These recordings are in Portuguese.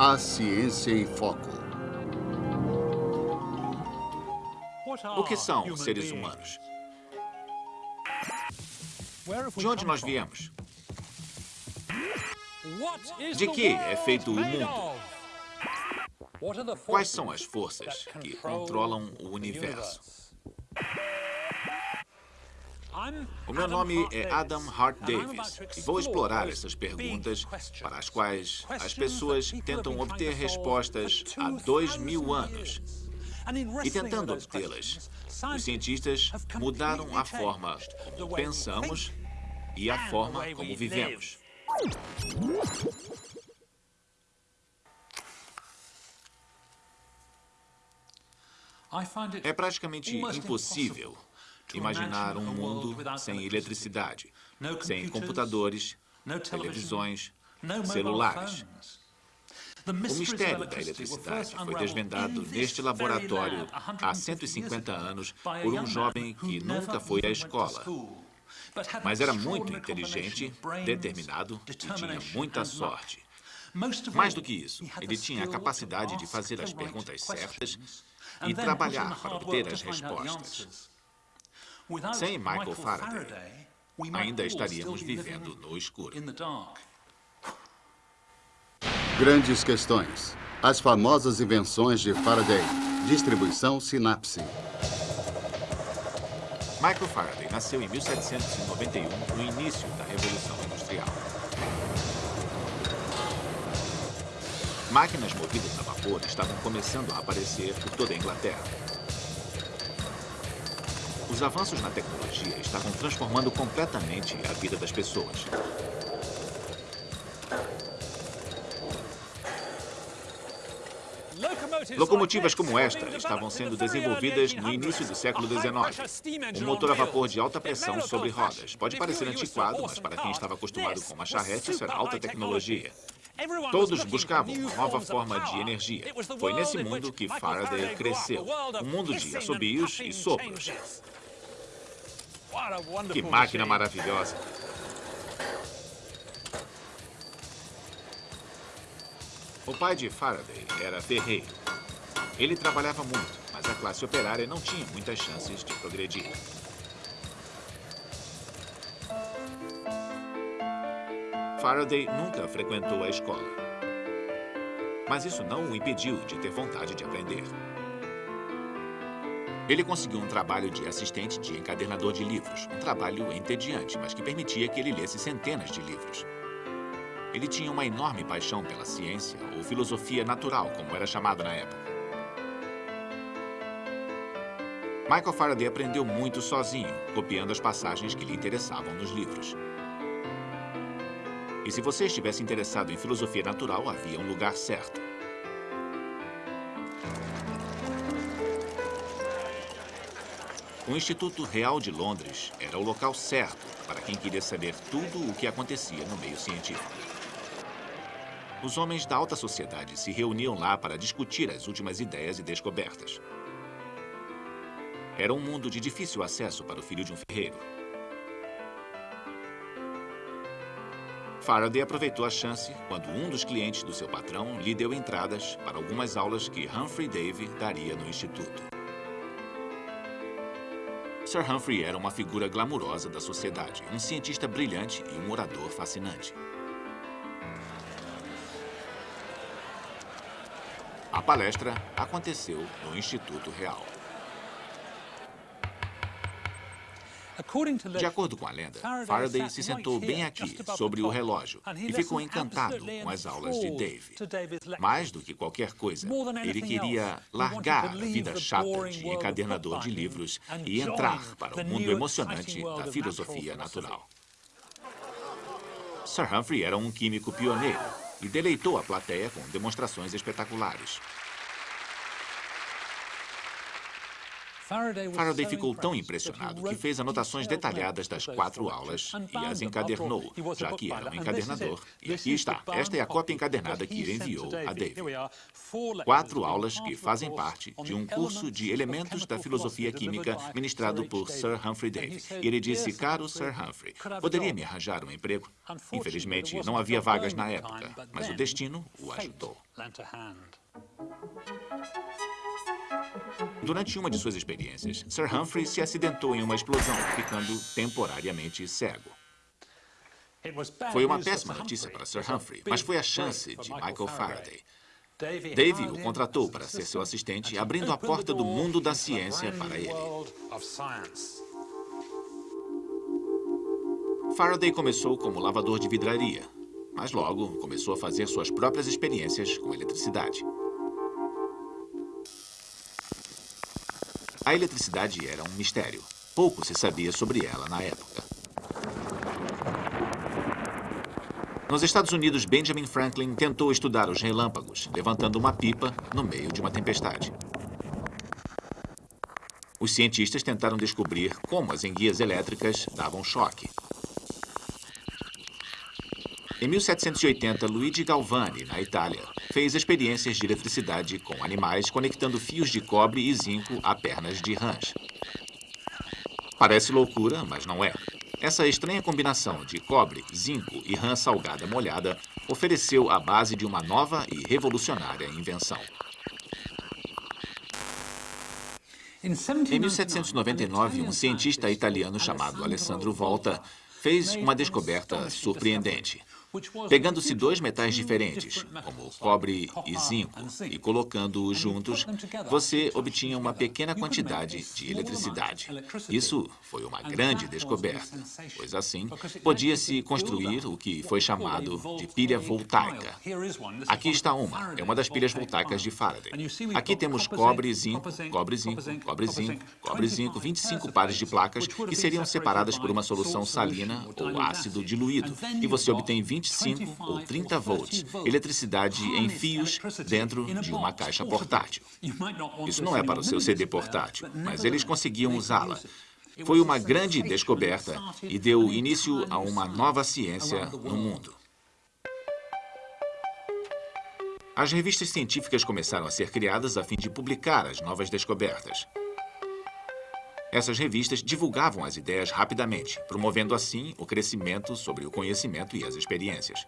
A Ciência em Foco. O que são seres humanos? De onde nós viemos? De que é feito o mundo? Quais são as forças que controlam o universo? O meu nome é Adam Hart Davis e vou explorar essas perguntas para as quais as pessoas tentam obter respostas há dois mil anos. E tentando obtê-las, os cientistas mudaram a forma como pensamos e a forma como vivemos. É praticamente impossível imaginar um mundo sem eletricidade, sem computadores, televisões, celulares. O mistério da eletricidade foi desvendado neste laboratório há 150 anos por um jovem que nunca foi à escola. Mas era muito inteligente, determinado e tinha muita sorte. Mais do que isso, ele tinha a capacidade de fazer as perguntas certas e trabalhar para obter as respostas. Sem Michael Faraday, ainda estaríamos vivendo no escuro. Grandes questões. As famosas invenções de Faraday. Distribuição sinapse. Michael Faraday nasceu em 1791, no início da Revolução Industrial. Máquinas movidas a vapor estavam começando a aparecer por toda a Inglaterra. Os avanços na tecnologia estavam transformando completamente a vida das pessoas. Locomotivas como esta estavam sendo desenvolvidas no início do século XIX. Um motor a vapor de alta pressão sobre rodas. Pode parecer antiquado, mas para quem estava acostumado com uma charrete, isso era alta tecnologia. Todos buscavam uma nova forma de energia. Foi nesse mundo que Faraday cresceu. Um mundo de assobios e sopros. Que máquina maravilhosa. O pai de Faraday era ferreiro. Ele trabalhava muito, mas a classe operária não tinha muitas chances de progredir. Faraday nunca frequentou a escola. Mas isso não o impediu de ter vontade de aprender. Ele conseguiu um trabalho de assistente de encadernador de livros. Um trabalho entediante, mas que permitia que ele lesse centenas de livros. Ele tinha uma enorme paixão pela ciência, ou filosofia natural, como era chamado na época. Michael Faraday aprendeu muito sozinho, copiando as passagens que lhe interessavam nos livros. E se você estivesse interessado em filosofia natural, havia um lugar certo. O Instituto Real de Londres era o local certo para quem queria saber tudo o que acontecia no meio científico. Os homens da alta sociedade se reuniam lá para discutir as últimas ideias e descobertas. Era um mundo de difícil acesso para o filho de um ferreiro. Faraday aproveitou a chance quando um dos clientes do seu patrão lhe deu entradas para algumas aulas que Humphrey Davy daria no instituto. Sir Humphrey era uma figura glamurosa da sociedade, um cientista brilhante e um orador fascinante. A palestra aconteceu no Instituto Real. De acordo com a lenda, Faraday se sentou bem aqui, sobre o relógio, e ficou encantado com as aulas de Dave. Mais do que qualquer coisa, ele queria largar a vida chata de encadernador de livros e entrar para o mundo emocionante da filosofia natural. Sir Humphrey era um químico pioneiro e deleitou a plateia com demonstrações espetaculares. Faraday ficou tão impressionado que fez anotações detalhadas das quatro aulas e as encadernou, já que era um encadernador. E aqui está. Esta é a cópia encadernada que ele enviou a David. Quatro aulas que fazem parte de um curso de elementos da filosofia química ministrado por Sir Humphrey Davy. E ele disse, caro Sir Humphrey, poderia me arranjar um emprego? Infelizmente, não havia vagas na época, mas o destino o ajudou. Durante uma de suas experiências, Sir Humphrey se acidentou em uma explosão, ficando temporariamente cego. Foi uma péssima notícia para Sir Humphrey, mas foi a chance de Michael Faraday. Davy o contratou para ser seu assistente, abrindo a porta do mundo da ciência para ele. Faraday começou como lavador de vidraria, mas logo começou a fazer suas próprias experiências com eletricidade. A eletricidade era um mistério. Pouco se sabia sobre ela na época. Nos Estados Unidos, Benjamin Franklin tentou estudar os relâmpagos, levantando uma pipa no meio de uma tempestade. Os cientistas tentaram descobrir como as enguias elétricas davam choque. Em 1780, Luigi Galvani, na Itália, fez experiências de eletricidade com animais conectando fios de cobre e zinco a pernas de rãs. Parece loucura, mas não é. Essa estranha combinação de cobre, zinco e rã salgada molhada ofereceu a base de uma nova e revolucionária invenção. Em 1799, um cientista italiano chamado Alessandro Volta fez uma descoberta surpreendente. Pegando-se dois metais diferentes, como cobre e zinco, e colocando-os juntos, você obtinha uma pequena quantidade de eletricidade. Isso foi uma grande descoberta, pois assim podia-se construir o que foi chamado de pilha voltaica. Aqui está uma, é uma das pilhas voltaicas de Faraday. Aqui temos cobre, zinco, cobre, zinco, cobre, zinco, cobre, zinco, 25 pares de placas que seriam separadas por uma solução salina ou ácido diluído, e você obtém 20 25 ou 30 volts, eletricidade em fios dentro de uma caixa portátil. Isso não é para o seu CD portátil, mas eles conseguiam usá-la. Foi uma grande descoberta e deu início a uma nova ciência no mundo. As revistas científicas começaram a ser criadas a fim de publicar as novas descobertas. Essas revistas divulgavam as ideias rapidamente, promovendo assim o crescimento sobre o conhecimento e as experiências.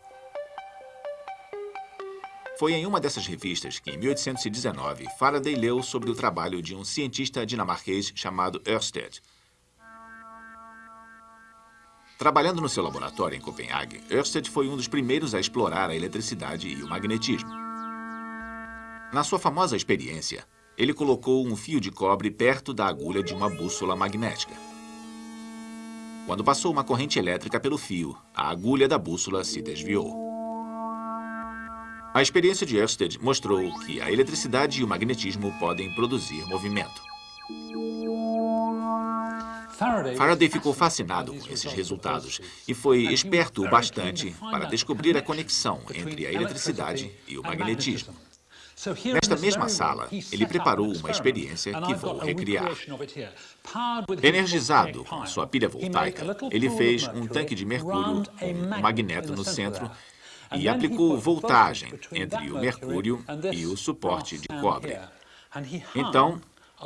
Foi em uma dessas revistas que, em 1819, Faraday leu sobre o trabalho de um cientista dinamarquês chamado Ørsted. Trabalhando no seu laboratório em Copenhague, Ørsted foi um dos primeiros a explorar a eletricidade e o magnetismo. Na sua famosa experiência, ele colocou um fio de cobre perto da agulha de uma bússola magnética. Quando passou uma corrente elétrica pelo fio, a agulha da bússola se desviou. A experiência de Ørsted mostrou que a eletricidade e o magnetismo podem produzir movimento. Faraday ficou fascinado com esses resultados e foi esperto o bastante para descobrir a conexão entre a eletricidade e o magnetismo. Nesta mesma sala, ele preparou uma experiência que vou recriar. Energizado com sua pilha voltaica, ele fez um tanque de mercúrio com um magneto no centro e aplicou voltagem entre o mercúrio e o suporte de cobre. Então,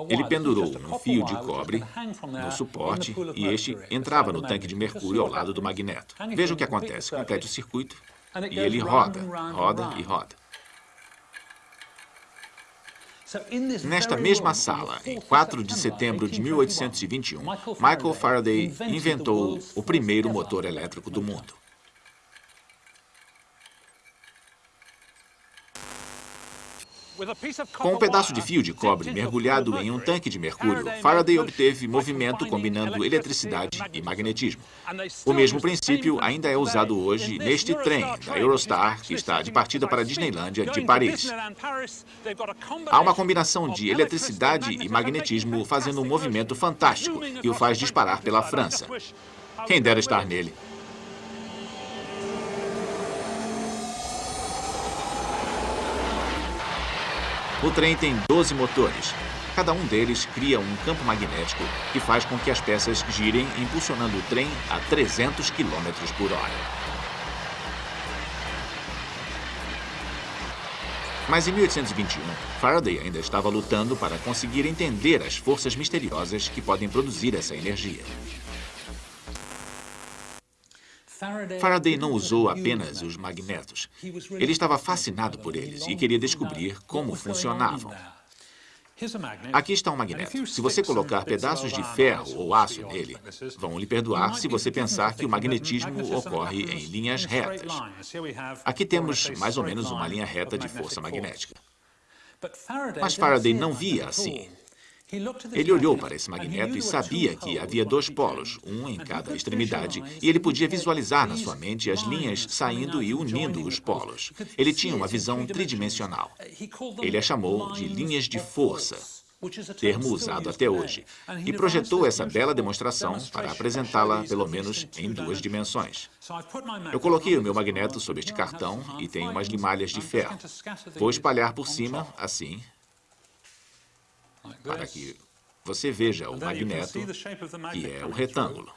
ele pendurou um fio de cobre no suporte e este entrava no tanque de mercúrio ao lado do magneto. Veja o que acontece. Complete o circuito e ele roda, roda e roda. Nesta mesma sala, em 4 de setembro de 1821, Michael Faraday inventou o primeiro motor elétrico do mundo. Com um pedaço de fio de cobre mergulhado em um tanque de mercúrio, Faraday obteve movimento combinando eletricidade e magnetismo. O mesmo princípio ainda é usado hoje neste trem da Eurostar que está de partida para a Disneylândia de Paris. Há uma combinação de eletricidade e magnetismo fazendo um movimento fantástico e o faz disparar pela França. Quem dera estar nele. O trem tem 12 motores. Cada um deles cria um campo magnético que faz com que as peças girem, impulsionando o trem a 300 km por hora. Mas em 1821, Faraday ainda estava lutando para conseguir entender as forças misteriosas que podem produzir essa energia. Faraday não usou apenas os magnetos. Ele estava fascinado por eles e queria descobrir como funcionavam. Aqui está um magneto. Se você colocar pedaços de ferro ou aço nele, vão lhe perdoar se você pensar que o magnetismo ocorre em linhas retas. Aqui temos mais ou menos uma linha reta de força magnética. Mas Faraday não via assim. Ele olhou para esse magneto e sabia que havia dois polos, um em cada extremidade, e ele podia visualizar na sua mente as linhas saindo e unindo os polos. Ele tinha uma visão tridimensional. Ele a chamou de linhas de força, termo usado até hoje, e projetou essa bela demonstração para apresentá-la, pelo menos, em duas dimensões. Eu coloquei o meu magneto sobre este cartão e tenho umas limalhas de ferro. Vou espalhar por cima, assim, para que você veja o magneto, que é o retângulo.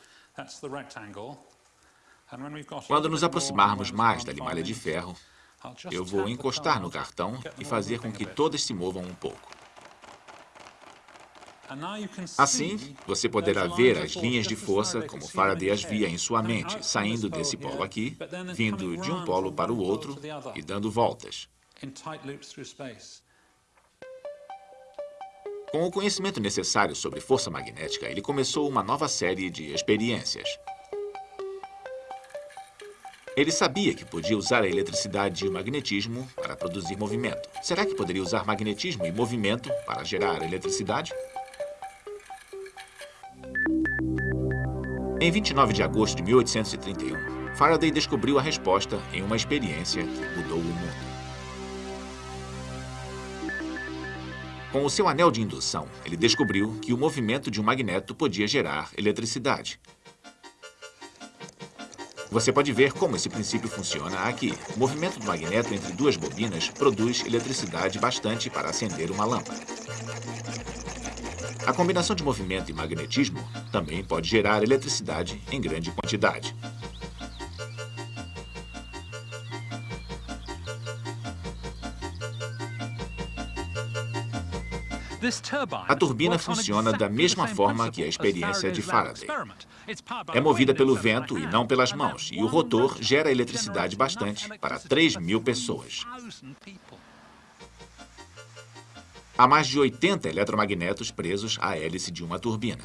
Quando nos aproximarmos mais da limalha de ferro, eu vou encostar no cartão e fazer com que todas se movam um pouco. Assim, você poderá ver as linhas de força como Faraday as via em sua mente, saindo desse polo aqui, vindo de um polo para o outro e dando voltas. Com o conhecimento necessário sobre força magnética, ele começou uma nova série de experiências. Ele sabia que podia usar a eletricidade e o magnetismo para produzir movimento. Será que poderia usar magnetismo e movimento para gerar eletricidade? Em 29 de agosto de 1831, Faraday descobriu a resposta em uma experiência que mudou o mundo. Com o seu anel de indução, ele descobriu que o movimento de um magneto podia gerar eletricidade. Você pode ver como esse princípio funciona aqui. O movimento do magneto entre duas bobinas produz eletricidade bastante para acender uma lâmpada. A combinação de movimento e magnetismo também pode gerar eletricidade em grande quantidade. A turbina funciona da mesma forma que a experiência de Faraday. É movida pelo vento e não pelas mãos, e o rotor gera eletricidade bastante para 3 mil pessoas. Há mais de 80 eletromagnetos presos à hélice de uma turbina.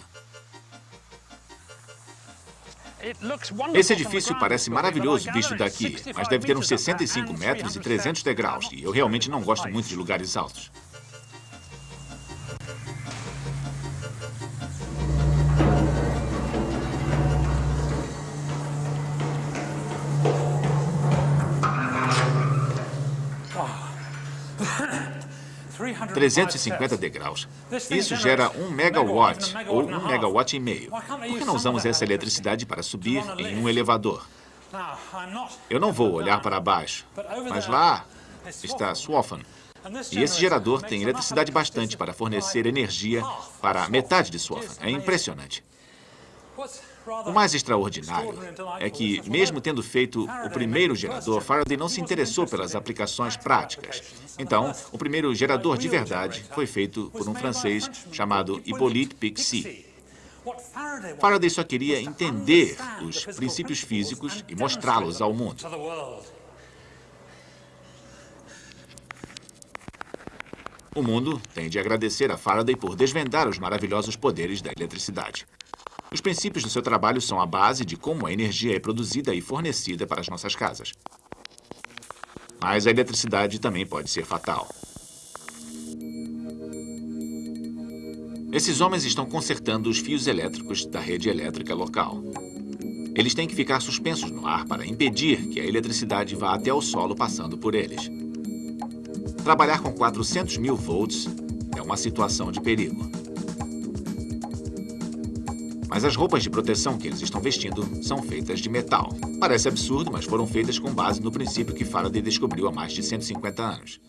Esse edifício parece maravilhoso visto daqui, mas deve ter uns 65 metros e 300 degraus, e eu realmente não gosto muito de lugares altos. 350 degraus. Isso gera um megawatt, ou um megawatt e meio. Por que não usamos essa eletricidade para subir em um elevador? Eu não vou olhar para baixo, mas lá está Swaffham. E esse gerador tem eletricidade bastante para fornecer energia para metade de Swaffham. É impressionante. O mais extraordinário é que, mesmo tendo feito o primeiro gerador, Faraday não se interessou pelas aplicações práticas. Então, o primeiro gerador de verdade foi feito por um francês chamado Hippolyte Pixie. Faraday só queria entender os princípios físicos e mostrá-los ao mundo. O mundo tem de agradecer a Faraday por desvendar os maravilhosos poderes da eletricidade. Os princípios do seu trabalho são a base de como a energia é produzida e fornecida para as nossas casas. Mas a eletricidade também pode ser fatal. Esses homens estão consertando os fios elétricos da rede elétrica local. Eles têm que ficar suspensos no ar para impedir que a eletricidade vá até o solo passando por eles. Trabalhar com 400 mil volts é uma situação de perigo. Mas as roupas de proteção que eles estão vestindo são feitas de metal. Parece absurdo, mas foram feitas com base no princípio que Faraday descobriu há mais de 150 anos.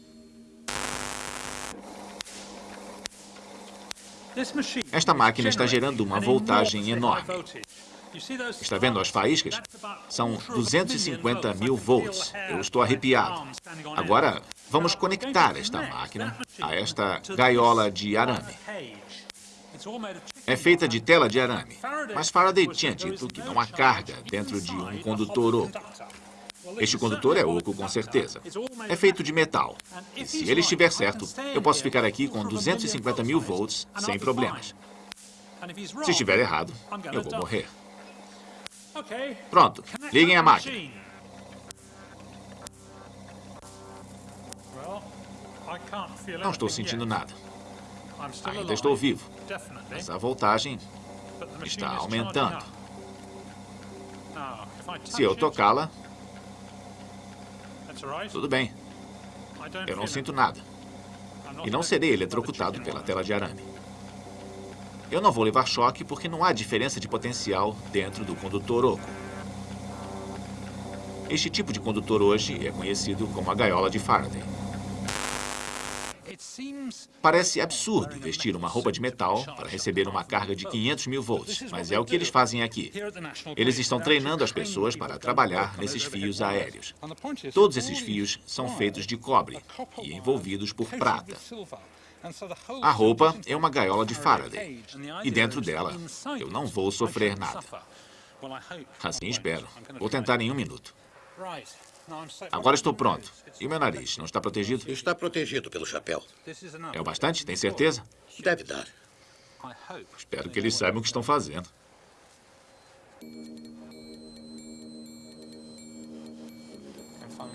Esta máquina está gerando uma voltagem enorme. Está vendo as faíscas? São 250 mil volts. Eu estou arrepiado. Agora, vamos conectar esta máquina a esta gaiola de arame. É feita de tela de arame, mas Faraday tinha dito que não há carga dentro de um condutor oco. Este condutor é oco com certeza. É feito de metal. E se ele estiver certo, eu posso ficar aqui com 250 mil volts sem problemas. Se estiver errado, eu vou morrer. Pronto, liguem a máquina. Não estou sentindo nada. Ainda estou vivo, mas a voltagem está aumentando. Se eu tocá-la, tudo bem. Eu não sinto nada. E não serei eletrocutado pela tela de arame. Eu não vou levar choque porque não há diferença de potencial dentro do condutor oco. Este tipo de condutor hoje é conhecido como a gaiola de Faraday. Parece absurdo vestir uma roupa de metal para receber uma carga de 500 mil volts, mas é o que eles fazem aqui. Eles estão treinando as pessoas para trabalhar nesses fios aéreos. Todos esses fios são feitos de cobre e envolvidos por prata. A roupa é uma gaiola de Faraday. E dentro dela, eu não vou sofrer nada. Assim espero. Vou tentar em um minuto. Agora estou pronto. E o meu nariz, não está protegido? Está protegido pelo chapéu. É o bastante? Tem certeza? Deve dar. Espero que eles saibam o que estão fazendo.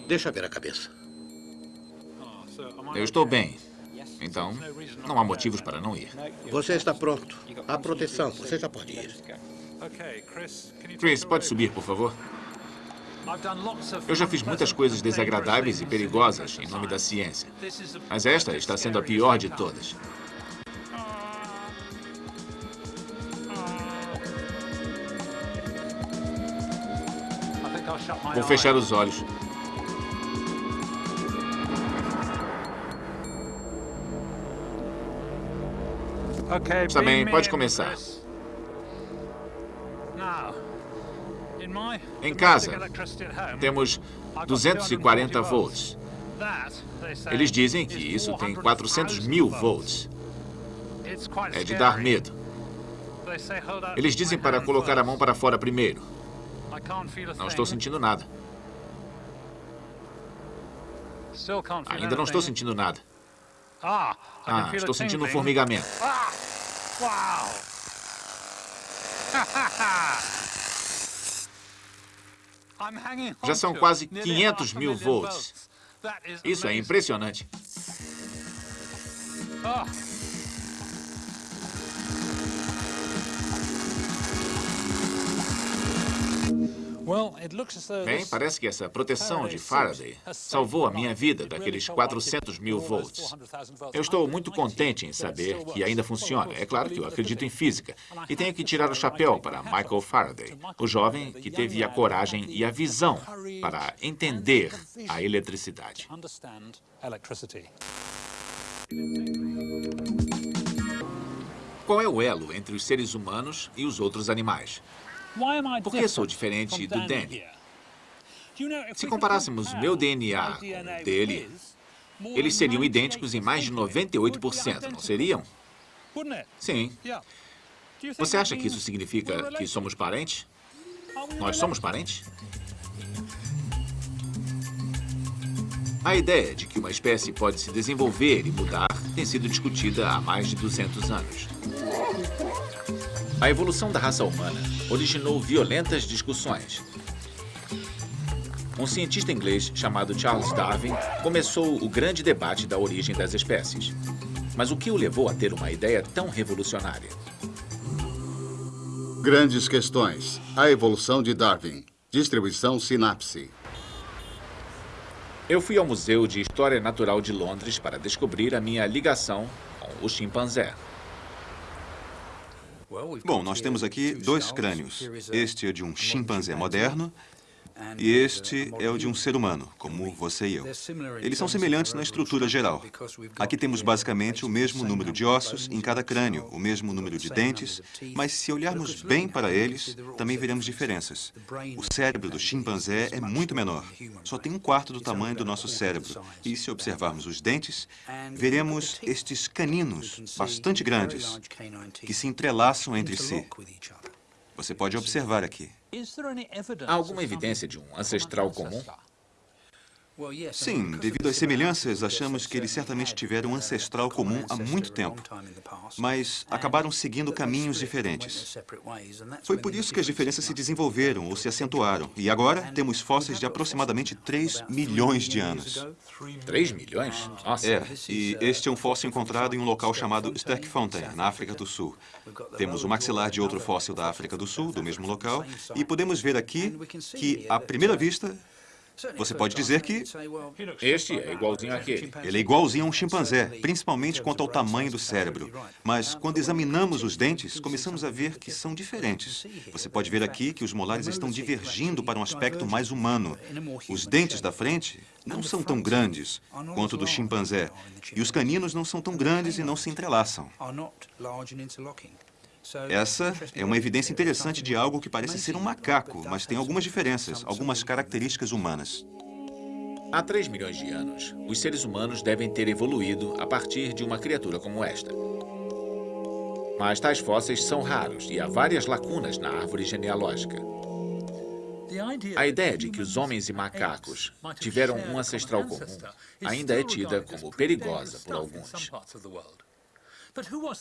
Deixa ver a cabeça. Eu estou bem. Então, não há motivos para não ir. Você está pronto. Há proteção. Você já pode ir. Chris, pode subir, por favor? Eu já fiz muitas coisas desagradáveis e perigosas em nome da ciência. Mas esta está sendo a pior de todas. Vou fechar os olhos. Está bem, pode começar. Em casa, temos 240 volts. Eles dizem que isso tem 400 mil volts. É de dar medo. Eles dizem para colocar a mão para fora primeiro. Não estou sentindo nada. Ainda não estou sentindo nada. Ah, estou sentindo um formigamento. Uau! Já são quase 500 mil volts. Isso é impressionante. Bem, parece que essa proteção de Faraday salvou a minha vida daqueles 400 mil volts. Eu estou muito contente em saber que ainda funciona. É claro que eu acredito em física. E tenho que tirar o chapéu para Michael Faraday, o jovem que teve a coragem e a visão para entender a eletricidade. Qual é o elo entre os seres humanos e os outros animais? Por que sou diferente do Danny? Se comparássemos meu DNA com o dele, eles seriam idênticos em mais de 98%, não seriam? Sim. Você acha que isso significa que somos parentes? Nós somos parentes? A ideia de que uma espécie pode se desenvolver e mudar tem sido discutida há mais de 200 anos. A evolução da raça humana originou violentas discussões. Um cientista inglês chamado Charles Darwin começou o grande debate da origem das espécies. Mas o que o levou a ter uma ideia tão revolucionária? Grandes questões. A evolução de Darwin. Distribuição sinapse. Eu fui ao Museu de História Natural de Londres para descobrir a minha ligação com o chimpanzé. Bom, nós temos aqui dois crânios. Este é de um chimpanzé moderno E este é o de um ser humano, como você e eu. Eles são semelhantes na estrutura geral. Aqui temos basicamente o mesmo número de ossos em cada crânio, o mesmo número de dentes, mas se olharmos bem para eles, também veremos diferenças. O cérebro do chimpanzé é muito menor, só tem um quarto do tamanho do nosso cérebro. E se observarmos os dentes, veremos estes caninos bastante grandes que se entrelaçam entre si. Você pode observar aqui. Há alguma evidência de um ancestral comum? Sim, devido às semelhanças, achamos que eles certamente tiveram um ancestral comum há muito tempo, mas acabaram seguindo caminhos diferentes. Foi por isso que as diferenças se desenvolveram ou se acentuaram, e agora temos fósseis de aproximadamente 3 milhões de anos. 3 milhões? Nossa. É, e este é um fóssil encontrado em um local chamado Sterkfontein, na África do Sul. Temos o maxilar de outro fóssil da África do Sul, do mesmo local, e podemos ver aqui que, à primeira vista, você pode dizer que Este é igualzinho àquele. ele é igualzinho a um chimpanzé, principalmente quanto ao tamanho do cérebro. Mas quando examinamos os dentes, começamos a ver que são diferentes. Você pode ver aqui que os molares estão divergindo para um aspecto mais humano. Os dentes da frente não são tão grandes quanto do chimpanzé. E os caninos não são tão grandes e não se entrelaçam. Essa é uma evidência interessante de algo que parece ser um macaco, mas tem algumas diferenças, algumas características humanas. Há 3 milhões de anos, os seres humanos devem ter evoluído a partir de uma criatura como esta. Mas tais fósseis são raros e há várias lacunas na árvore genealógica. A ideia de que os homens e macacos tiveram um ancestral comum ainda é tida como perigosa por alguns.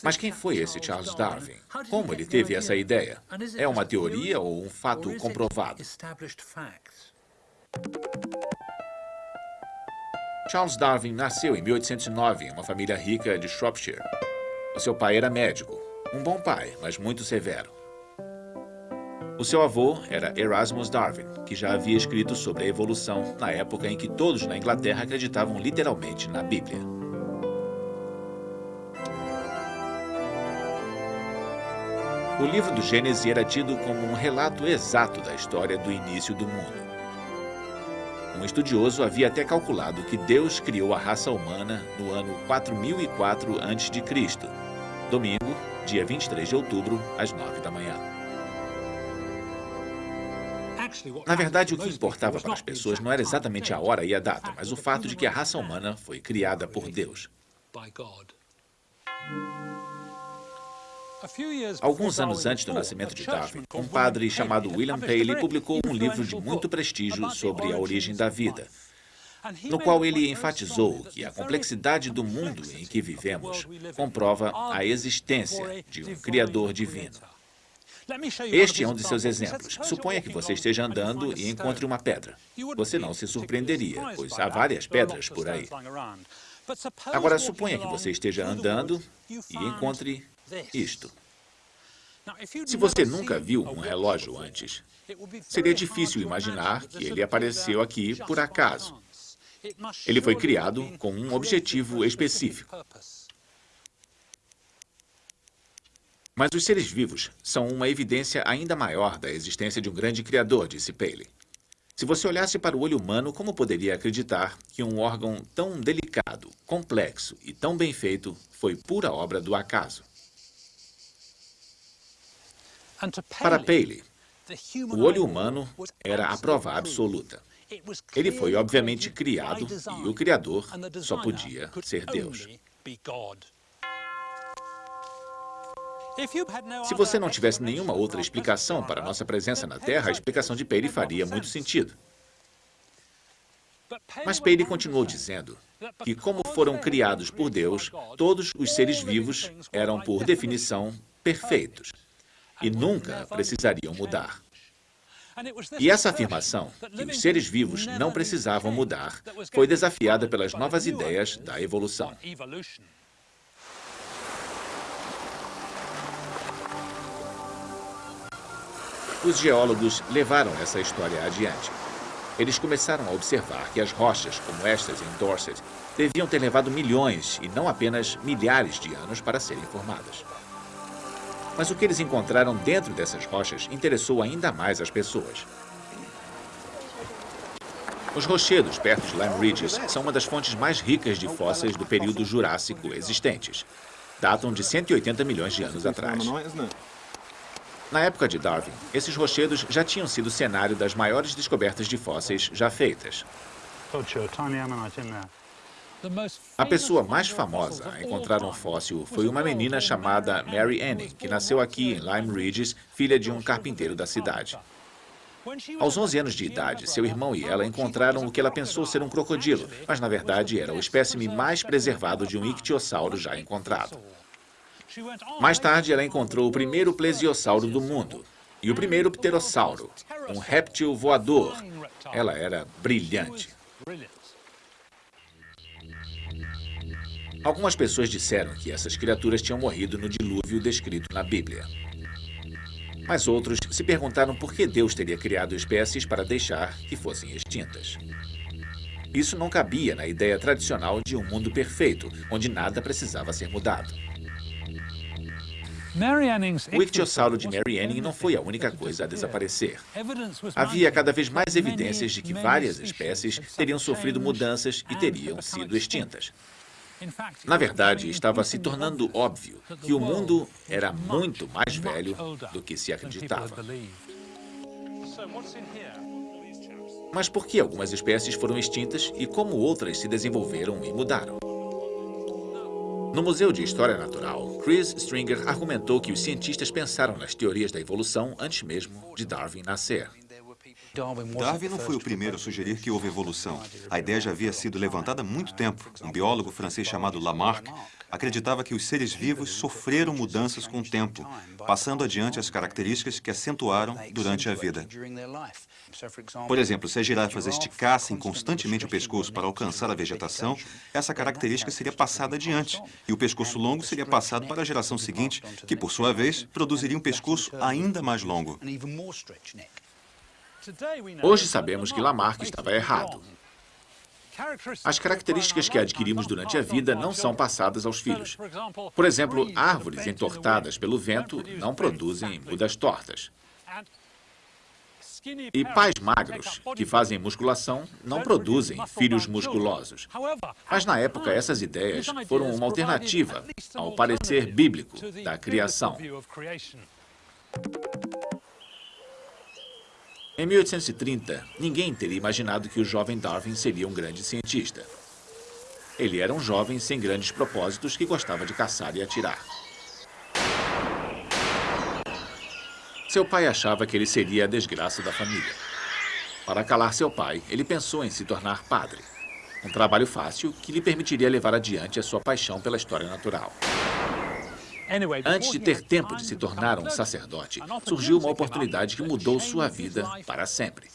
Mas quem foi esse Charles Darwin? Como ele teve essa ideia? É uma teoria ou um fato comprovado? Charles Darwin nasceu em 1809 em uma família rica de Shropshire. O seu pai era médico, um bom pai, mas muito severo. O seu avô era Erasmus Darwin, que já havia escrito sobre a evolução na época em que todos na Inglaterra acreditavam literalmente na Bíblia. O livro do Gênesis era tido como um relato exato da história do início do mundo. Um estudioso havia até calculado que Deus criou a raça humana no ano 4004 a.C., domingo, dia 23 de outubro, às 9 da manhã. Na verdade, o que importava para as pessoas não era exatamente a hora e a data, mas o fato de que a raça humana foi criada por Deus. Alguns anos antes do nascimento de Darwin, um padre chamado William Paley publicou um livro de muito prestígio sobre a origem da vida, no qual ele enfatizou que a complexidade do mundo em que vivemos comprova a existência de um Criador divino. Este é um de seus exemplos. Suponha que você esteja andando e encontre uma pedra. Você não se surpreenderia, pois há várias pedras por aí. Agora, suponha que você esteja andando e encontre isto. Se você nunca viu um relógio antes, seria difícil imaginar que ele apareceu aqui por acaso. Ele foi criado com um objetivo específico. Mas os seres vivos são uma evidência ainda maior da existência de um grande criador, disse Paley. Se você olhasse para o olho humano, como poderia acreditar que um órgão tão delicado, complexo e tão bem feito foi pura obra do acaso? Para Paley, o olho humano era a prova absoluta. Ele foi, obviamente, criado e o Criador só podia ser Deus. Se você não tivesse nenhuma outra explicação para nossa presença na Terra, a explicação de Paley faria muito sentido. Mas Paley continuou dizendo que, como foram criados por Deus, todos os seres vivos eram, por definição, perfeitos e nunca precisariam mudar. E essa afirmação, que os seres vivos não precisavam mudar, foi desafiada pelas novas ideias da evolução. Os geólogos levaram essa história adiante. Eles começaram a observar que as rochas, como estas em Dorset, deviam ter levado milhões e não apenas milhares de anos para serem formadas. Mas o que eles encontraram dentro dessas rochas interessou ainda mais as pessoas. Os rochedos perto de Lime Ridges são uma das fontes mais ricas de fósseis do período Jurássico existentes. Datam de 180 milhões de anos atrás. Na época de Darwin, esses rochedos já tinham sido cenário das maiores descobertas de fósseis já feitas. A pessoa mais famosa a encontrar um fóssil foi uma menina chamada Mary Anning, que nasceu aqui em Lime Ridges, filha de um carpinteiro da cidade. Aos 11 anos de idade, seu irmão e ela encontraram o que ela pensou ser um crocodilo, mas na verdade era o espécime mais preservado de um ictiossauro já encontrado. Mais tarde, ela encontrou o primeiro plesiosauro do mundo e o primeiro pterossauro, um réptil voador. Ela era brilhante. Algumas pessoas disseram que essas criaturas tinham morrido no dilúvio descrito na Bíblia. Mas outros se perguntaram por que Deus teria criado espécies para deixar que fossem extintas. Isso não cabia na ideia tradicional de um mundo perfeito, onde nada precisava ser mudado. O ictiossauro de Mary Anning não foi a única coisa a desaparecer. Havia cada vez mais evidências de que várias espécies teriam sofrido mudanças e teriam sido extintas. Na verdade, estava se tornando óbvio que o mundo era muito mais velho do que se acreditava. Mas por que algumas espécies foram extintas e como outras se desenvolveram e mudaram? No Museu de História Natural, Chris Stringer argumentou que os cientistas pensaram nas teorias da evolução antes mesmo de Darwin nascer. Darwin não foi o primeiro a sugerir que houve evolução. A ideia já havia sido levantada há muito tempo. Um biólogo francês chamado Lamarck acreditava que os seres vivos sofreram mudanças com o tempo, passando adiante as características que acentuaram durante a vida. Por exemplo, se as girafas esticassem constantemente o pescoço para alcançar a vegetação, essa característica seria passada adiante, e o pescoço longo seria passado para a geração seguinte, que, por sua vez, produziria um pescoço ainda mais longo. Hoje sabemos que Lamarck estava errado. As características que adquirimos durante a vida não são passadas aos filhos. Por exemplo, árvores entortadas pelo vento não produzem mudas tortas. E pais magros, que fazem musculação, não produzem filhos musculosos. Mas na época, essas ideias foram uma alternativa ao parecer bíblico da criação. Em 1830, ninguém teria imaginado que o jovem Darwin seria um grande cientista. Ele era um jovem sem grandes propósitos que gostava de caçar e atirar. Seu pai achava que ele seria a desgraça da família. Para calar seu pai, ele pensou em se tornar padre. Um trabalho fácil que lhe permitiria levar adiante a sua paixão pela história natural. Antes de ter tempo de se tornar um sacerdote, surgiu uma oportunidade que mudou sua vida para sempre.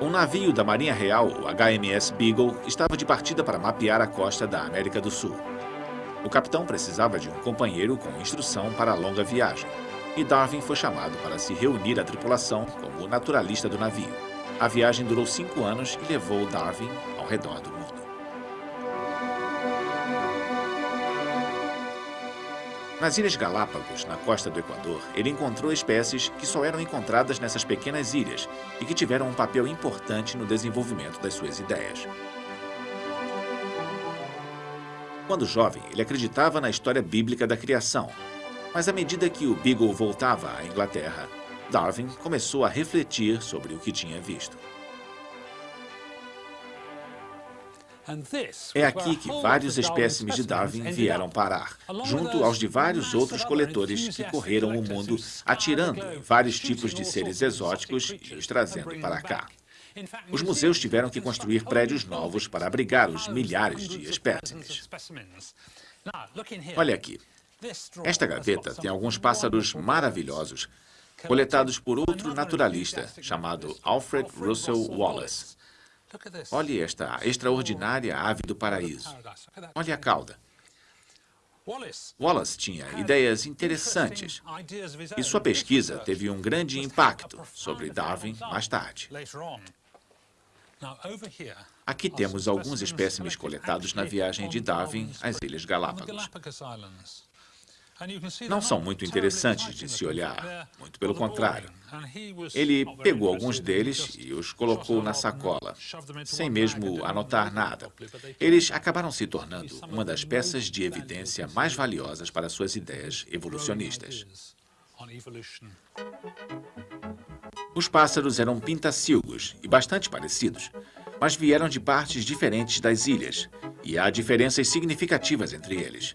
Um navio da Marinha Real, o HMS Beagle, estava de partida para mapear a costa da América do Sul. O capitão precisava de um companheiro com instrução para a longa viagem, e Darwin foi chamado para se reunir à tripulação como naturalista do navio. A viagem durou cinco anos e levou Darwin ao redor do Nas Ilhas Galápagos, na costa do Equador, ele encontrou espécies que só eram encontradas nessas pequenas ilhas e que tiveram um papel importante no desenvolvimento das suas ideias. Quando jovem, ele acreditava na história bíblica da criação, mas à medida que o Beagle voltava à Inglaterra, Darwin começou a refletir sobre o que tinha visto. É aqui que vários espécimes de Darwin vieram parar, junto aos de vários outros coletores que correram o mundo atirando vários tipos de seres exóticos e os trazendo para cá. Os museus tiveram que construir prédios novos para abrigar os milhares de espécimes. Olha aqui. Esta gaveta tem alguns pássaros maravilhosos, coletados por outro naturalista chamado Alfred Russel Wallace. Olhe esta extraordinária ave do paraíso. Olhe a cauda. Wallace tinha ideias interessantes e sua pesquisa teve um grande impacto sobre Darwin mais tarde. Aqui temos alguns espécimes coletados na viagem de Darwin às Ilhas Galápagos. Não são muito interessantes de se olhar, muito pelo contrário. Ele pegou alguns deles e os colocou na sacola, sem mesmo anotar nada. Eles acabaram se tornando uma das peças de evidência mais valiosas para suas ideias evolucionistas. Os pássaros eram pintacilgos e bastante parecidos, mas vieram de partes diferentes das ilhas, e há diferenças significativas entre eles.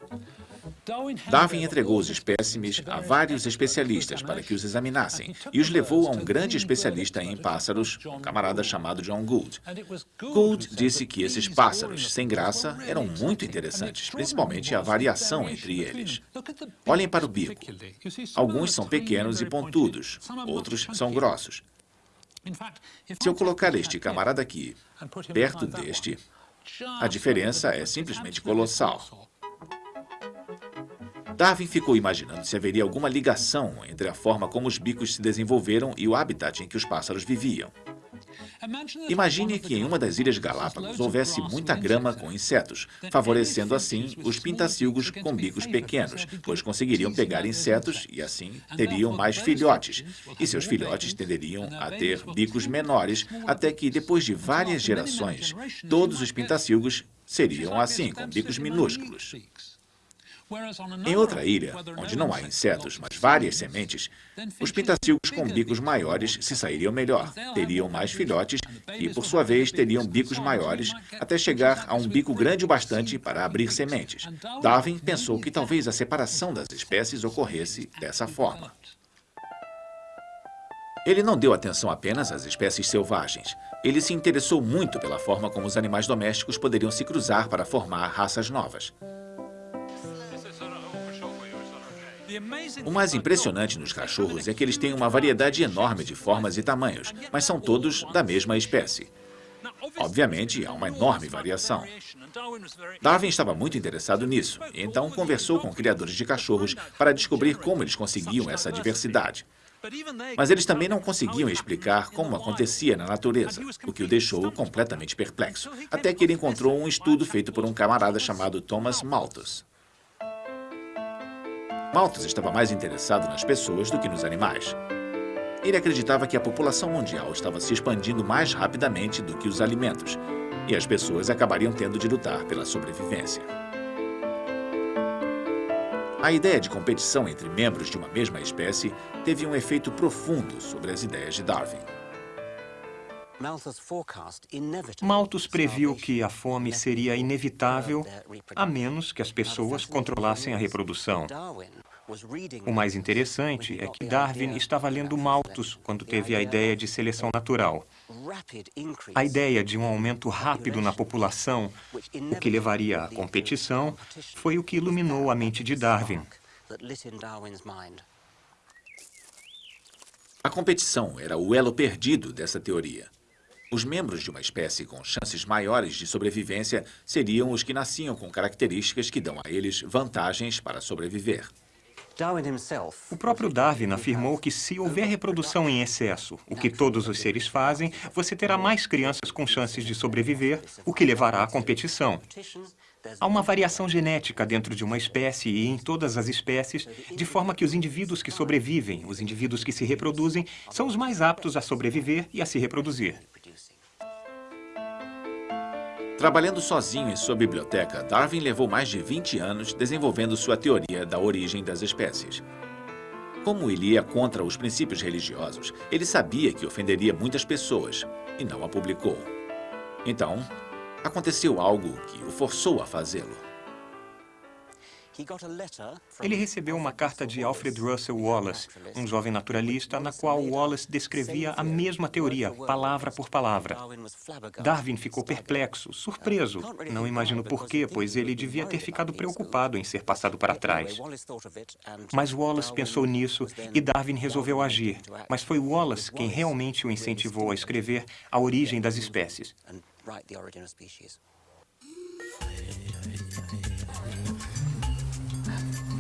Darwin entregou os espécimes a vários especialistas para que os examinassem e os levou a um grande especialista em pássaros, um camarada chamado John Gould. Gould disse que esses pássaros sem graça eram muito interessantes, principalmente a variação entre eles. Olhem para o bico. Alguns são pequenos e pontudos, outros são grossos. Se eu colocar este camarada aqui perto deste, a diferença é simplesmente colossal. Darwin ficou imaginando se haveria alguma ligação entre a forma como os bicos se desenvolveram e o habitat em que os pássaros viviam. Imagine que em uma das Ilhas Galápagos houvesse muita grama com insetos, favorecendo assim os pintacilgos com bicos pequenos, pois conseguiriam pegar insetos e assim teriam mais filhotes, e seus filhotes tenderiam a ter bicos menores, até que depois de várias gerações, todos os pintacilgos seriam assim, com bicos minúsculos. Em outra ilha, onde não há insetos, mas várias sementes, os pintacilgos com bicos maiores se sairiam melhor, teriam mais filhotes e, por sua vez, teriam bicos maiores até chegar a um bico grande o bastante para abrir sementes. Darwin pensou que talvez a separação das espécies ocorresse dessa forma. Ele não deu atenção apenas às espécies selvagens. Ele se interessou muito pela forma como os animais domésticos poderiam se cruzar para formar raças novas. O mais impressionante nos cachorros é que eles têm uma variedade enorme de formas e tamanhos, mas são todos da mesma espécie. Obviamente, há uma enorme variação. Darwin estava muito interessado nisso, então conversou com criadores de cachorros para descobrir como eles conseguiam essa diversidade. Mas eles também não conseguiam explicar como acontecia na natureza, o que o deixou completamente perplexo, até que ele encontrou um estudo feito por um camarada chamado Thomas Malthus. Malthus estava mais interessado nas pessoas do que nos animais. Ele acreditava que a população mundial estava se expandindo mais rapidamente do que os alimentos, e as pessoas acabariam tendo de lutar pela sobrevivência. A ideia de competição entre membros de uma mesma espécie teve um efeito profundo sobre as ideias de Darwin. Malthus previu que a fome seria inevitável a menos que as pessoas controlassem a reprodução. O mais interessante é que Darwin estava lendo Malthus quando teve a ideia de seleção natural. A ideia de um aumento rápido na população, o que levaria à competição, foi o que iluminou a mente de Darwin. A competição era o elo perdido dessa teoria. Os membros de uma espécie com chances maiores de sobrevivência seriam os que nasciam com características que dão a eles vantagens para sobreviver. O próprio Darwin afirmou que se houver reprodução em excesso, o que todos os seres fazem, você terá mais crianças com chances de sobreviver, o que levará à competição. Há uma variação genética dentro de uma espécie e em todas as espécies, de forma que os indivíduos que sobrevivem, os indivíduos que se reproduzem, são os mais aptos a sobreviver e a se reproduzir. Trabalhando sozinho em sua biblioteca, Darwin levou mais de 20 anos desenvolvendo sua teoria da origem das espécies. Como ele ia contra os princípios religiosos, ele sabia que ofenderia muitas pessoas e não a publicou. Então, aconteceu algo que o forçou a fazê-lo. Ele recebeu uma carta de Alfred Russel Wallace, um jovem naturalista, na qual Wallace descrevia a mesma teoria, palavra por palavra. Darwin ficou perplexo, surpreso. Não imagino porquê, pois ele devia ter ficado preocupado em ser passado para trás. Mas Wallace pensou nisso e Darwin resolveu agir. Mas foi Wallace quem realmente o incentivou a escrever A Origem das Espécies.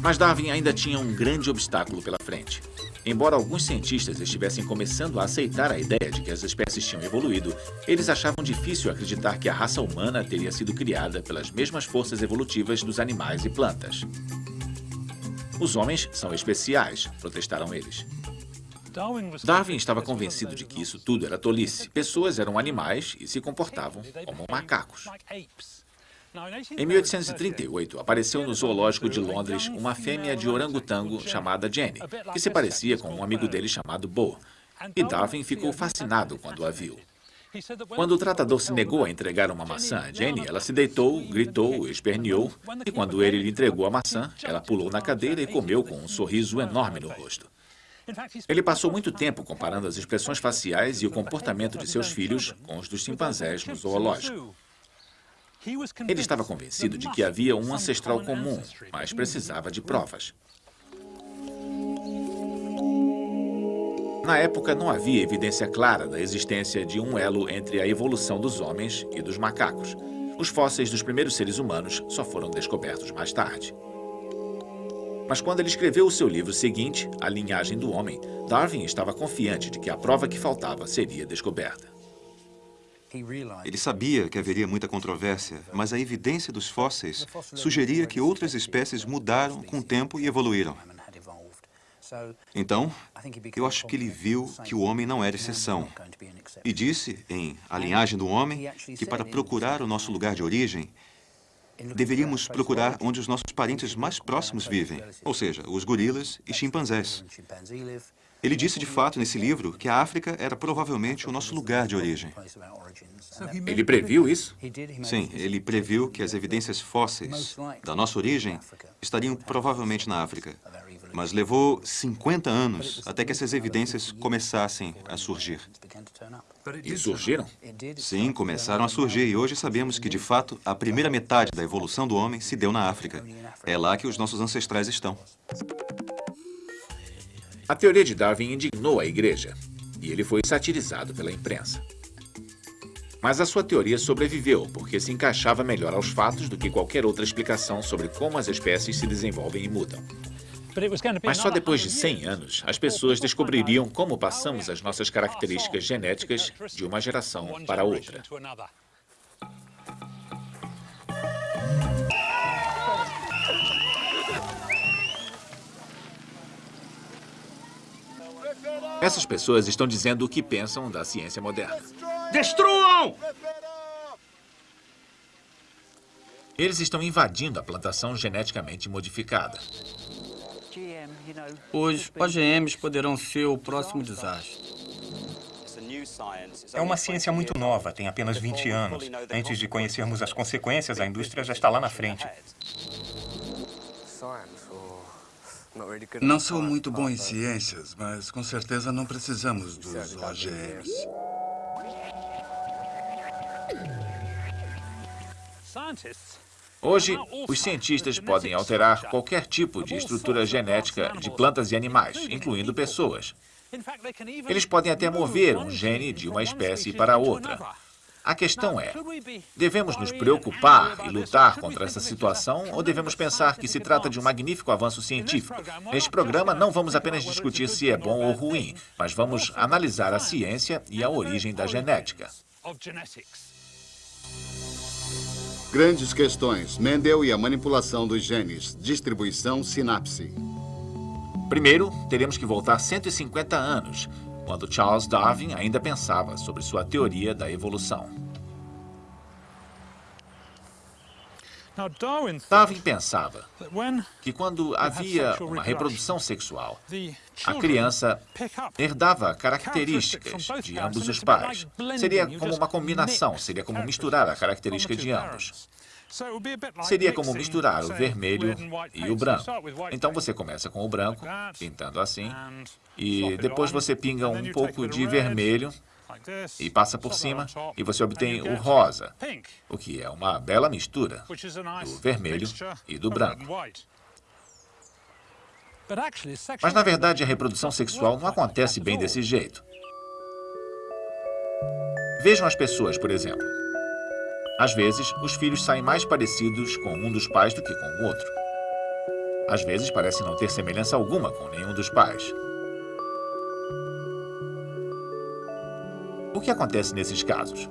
Mas Darwin ainda tinha um grande obstáculo pela frente. Embora alguns cientistas estivessem começando a aceitar a ideia de que as espécies tinham evoluído, eles achavam difícil acreditar que a raça humana teria sido criada pelas mesmas forças evolutivas dos animais e plantas. Os homens são especiais, protestaram eles. Darwin estava convencido de que isso tudo era tolice. Pessoas eram animais e se comportavam como macacos. Em 1838, apareceu no zoológico de Londres uma fêmea de orangotango chamada Jenny, que se parecia com um amigo dele chamado Bo. E Darwin ficou fascinado quando a viu. Quando o tratador se negou a entregar uma maçã a Jenny, ela se deitou, gritou, esperneou, e quando ele lhe entregou a maçã, ela pulou na cadeira e comeu com um sorriso enorme no rosto. Ele passou muito tempo comparando as expressões faciais e o comportamento de seus filhos com os dos chimpanzés no zoológico. Ele estava convencido de que havia um ancestral comum, mas precisava de provas. Na época, não havia evidência clara da existência de um elo entre a evolução dos homens e dos macacos. Os fósseis dos primeiros seres humanos só foram descobertos mais tarde. Mas quando ele escreveu o seu livro seguinte, A Linhagem do Homem, Darwin estava confiante de que a prova que faltava seria descoberta. Ele sabia que haveria muita controvérsia, mas a evidência dos fósseis sugeria que outras espécies mudaram com o tempo e evoluíram. Então, eu acho que ele viu que o homem não era exceção. E disse, em A Linhagem do Homem, que para procurar o nosso lugar de origem, deveríamos procurar onde os nossos parentes mais próximos vivem, ou seja, os gorilas e chimpanzés. Ele disse, de fato, nesse livro, que a África era provavelmente o nosso lugar de origem. Ele previu isso? Sim, ele previu que as evidências fósseis da nossa origem estariam provavelmente na África. Mas levou 50 anos até que essas evidências começassem a surgir. E surgiram? Sim, começaram a surgir e hoje sabemos que, de fato, a primeira metade da evolução do homem se deu na África. É lá que os nossos ancestrais estão. A teoria de Darwin indignou a igreja e ele foi satirizado pela imprensa. Mas a sua teoria sobreviveu porque se encaixava melhor aos fatos do que qualquer outra explicação sobre como as espécies se desenvolvem e mudam. Mas só depois de 100 anos, as pessoas descobririam como passamos as nossas características genéticas de uma geração para outra. Essas pessoas estão dizendo o que pensam da ciência moderna. Destruam! Eles estão invadindo a plantação geneticamente modificada. Os OGMs poderão ser o próximo desastre. É uma ciência muito nova, tem apenas 20 anos. Antes de conhecermos as consequências, a indústria já está lá na frente. Não sou muito bom em ciências, mas com certeza não precisamos dos OGMs. Hoje, os cientistas podem alterar qualquer tipo de estrutura genética de plantas e animais, incluindo pessoas. Eles podem até mover um gene de uma espécie para outra. A questão é, devemos nos preocupar e lutar contra essa situação ou devemos pensar que se trata de um magnífico avanço científico? Neste programa, não vamos apenas discutir se é bom ou ruim, mas vamos analisar a ciência e a origem da genética. Grandes questões. Mendel e a manipulação dos genes. Distribuição sinapse. Primeiro, teremos que voltar 150 anos, quando Charles Darwin ainda pensava sobre sua teoria da evolução. Darwin pensava que quando havia uma reprodução sexual, a criança herdava características de ambos os pais. Seria como uma combinação, seria como misturar a característica de ambos. Seria como misturar o vermelho e o branco. Então você começa com o branco, pintando assim, e depois você pinga um pouco de vermelho e passa por cima e você obtém o rosa, o que é uma bela mistura do vermelho e do branco. Mas, na verdade, a reprodução sexual não acontece bem desse jeito. Vejam as pessoas, por exemplo. Às vezes, os filhos saem mais parecidos com um dos pais do que com o outro. Às vezes, parece não ter semelhança alguma com nenhum dos pais. O que acontece nesses casos?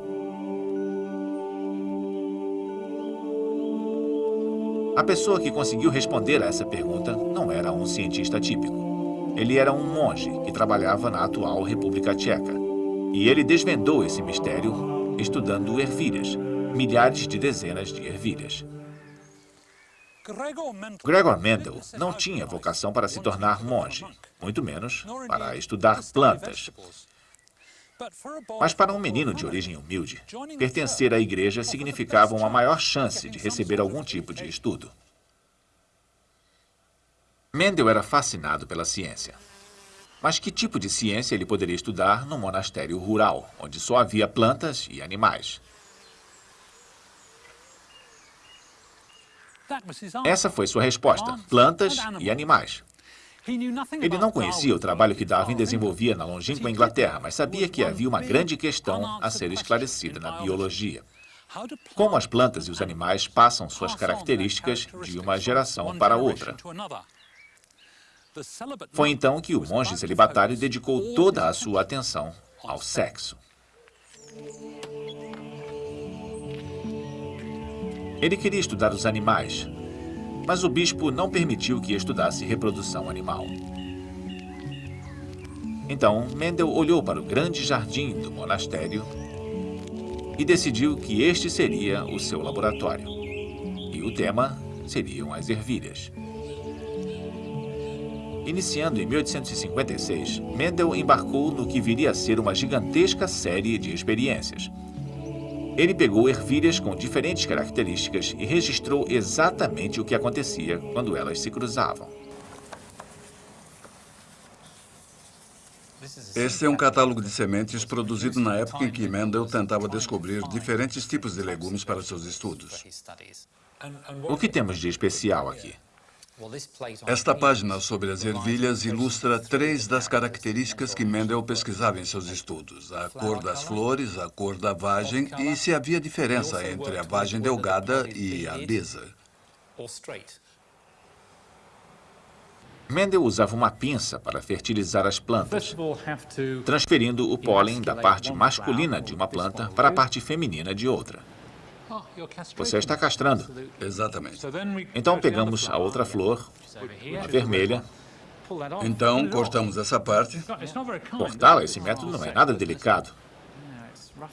A pessoa que conseguiu responder a essa pergunta não era um cientista típico. Ele era um monge que trabalhava na atual República Tcheca. E ele desvendou esse mistério estudando ervilhas, milhares de dezenas de ervilhas. Gregor Mendel não tinha vocação para se tornar monge, muito menos para estudar plantas. Mas para um menino de origem humilde, pertencer à igreja significava uma maior chance de receber algum tipo de estudo. Mendel era fascinado pela ciência. Mas que tipo de ciência ele poderia estudar num monastério rural, onde só havia plantas e animais? Essa foi sua resposta, plantas e animais. Ele não conhecia o trabalho que Darwin desenvolvia na longínqua Inglaterra, mas sabia que havia uma grande questão a ser esclarecida na biologia. Como as plantas e os animais passam suas características de uma geração para outra. Foi então que o monge celibatário dedicou toda a sua atenção ao sexo. Ele queria estudar os animais, mas o bispo não permitiu que estudasse reprodução animal. Então, Mendel olhou para o grande jardim do monastério e decidiu que este seria o seu laboratório. E o tema seriam as ervilhas. Iniciando em 1856, Mendel embarcou no que viria a ser uma gigantesca série de experiências. Ele pegou ervilhas com diferentes características e registrou exatamente o que acontecia quando elas se cruzavam. Este é um catálogo de sementes produzido na época em que Mendel tentava descobrir diferentes tipos de legumes para seus estudos. O que temos de especial aqui? Esta página sobre as ervilhas ilustra três das características que Mendel pesquisava em seus estudos. A cor das flores, a cor da vagem e se havia diferença entre a vagem delgada e a besa. Mendel usava uma pinça para fertilizar as plantas, transferindo o pólen da parte masculina de uma planta para a parte feminina de outra. Você está castrando. Exatamente. Então pegamos a outra flor, a vermelha. Então cortamos essa parte. Cortá-la, esse método não é nada delicado.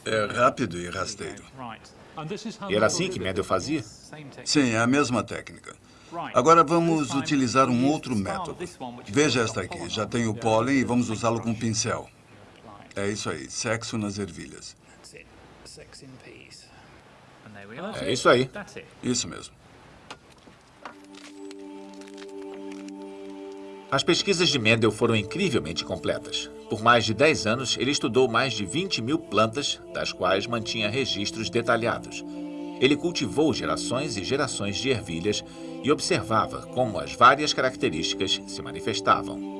É rápido e rasteiro. E era assim que Mendel fazia? Sim, é a mesma técnica. Agora vamos utilizar um outro método. Veja esta aqui, já tem o pólen e vamos usá-lo com um pincel. É isso aí, sexo nas ervilhas. É isso aí. Isso mesmo. As pesquisas de Mendel foram incrivelmente completas. Por mais de 10 anos, ele estudou mais de 20 mil plantas, das quais mantinha registros detalhados. Ele cultivou gerações e gerações de ervilhas e observava como as várias características se manifestavam.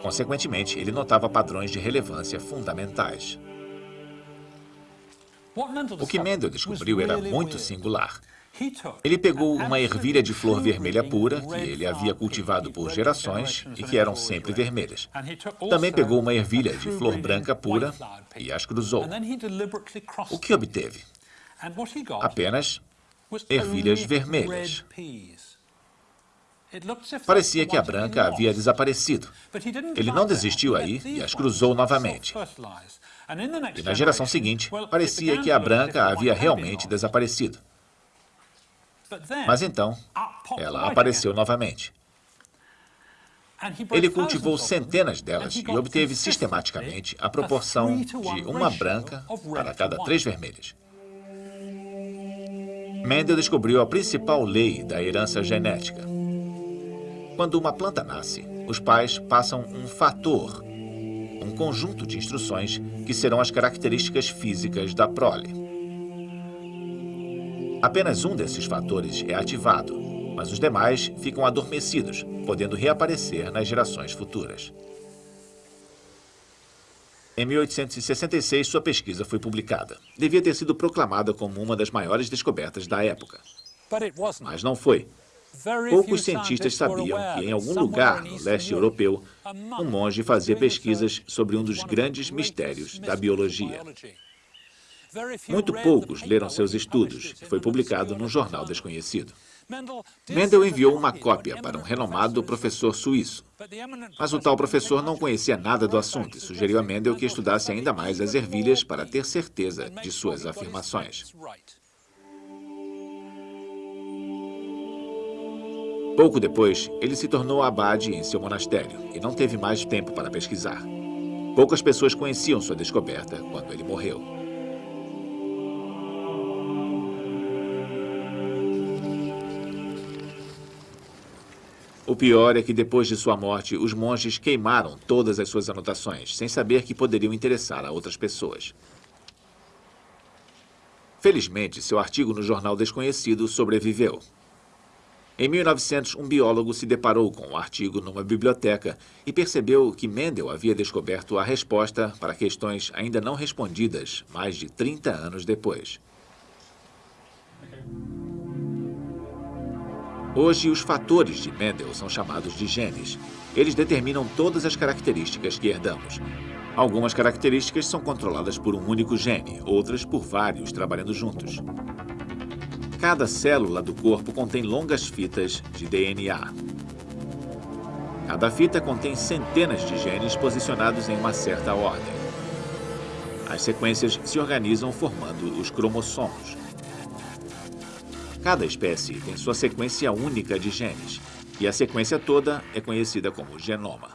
Consequentemente, ele notava padrões de relevância fundamentais. O que Mendel descobriu era muito singular. Ele pegou uma ervilha de flor vermelha pura, que ele havia cultivado por gerações e que eram sempre vermelhas. Também pegou uma ervilha de flor branca pura e as cruzou. O que obteve? Apenas ervilhas vermelhas. Parecia que a branca havia desaparecido. Ele não desistiu aí e as cruzou novamente. E na geração seguinte, parecia que a branca havia realmente desaparecido. Mas então, ela apareceu novamente. Ele cultivou centenas delas e obteve sistematicamente a proporção de uma branca para cada três vermelhas. Mendel descobriu a principal lei da herança genética. Quando uma planta nasce, os pais passam um fator, um conjunto de instruções que serão as características físicas da prole. Apenas um desses fatores é ativado, mas os demais ficam adormecidos, podendo reaparecer nas gerações futuras. Em 1866, sua pesquisa foi publicada. Devia ter sido proclamada como uma das maiores descobertas da época. Mas não foi. Poucos cientistas sabiam que, em algum lugar no leste europeu, um monge fazia pesquisas sobre um dos grandes mistérios da biologia. Muito poucos leram seus estudos e foi publicado num jornal desconhecido. Mendel enviou uma cópia para um renomado professor suíço. Mas o tal professor não conhecia nada do assunto e sugeriu a Mendel que estudasse ainda mais as ervilhas para ter certeza de suas afirmações. Pouco depois, ele se tornou abade em seu monastério e não teve mais tempo para pesquisar. Poucas pessoas conheciam sua descoberta quando ele morreu. O pior é que depois de sua morte, os monges queimaram todas as suas anotações, sem saber que poderiam interessar a outras pessoas. Felizmente, seu artigo no jornal desconhecido sobreviveu. Em 1900, um biólogo se deparou com o um artigo numa biblioteca e percebeu que Mendel havia descoberto a resposta para questões ainda não respondidas mais de 30 anos depois. Hoje, os fatores de Mendel são chamados de genes. Eles determinam todas as características que herdamos. Algumas características são controladas por um único gene, outras por vários trabalhando juntos. Cada célula do corpo contém longas fitas de DNA. Cada fita contém centenas de genes posicionados em uma certa ordem. As sequências se organizam formando os cromossomos. Cada espécie tem sua sequência única de genes, e a sequência toda é conhecida como genoma.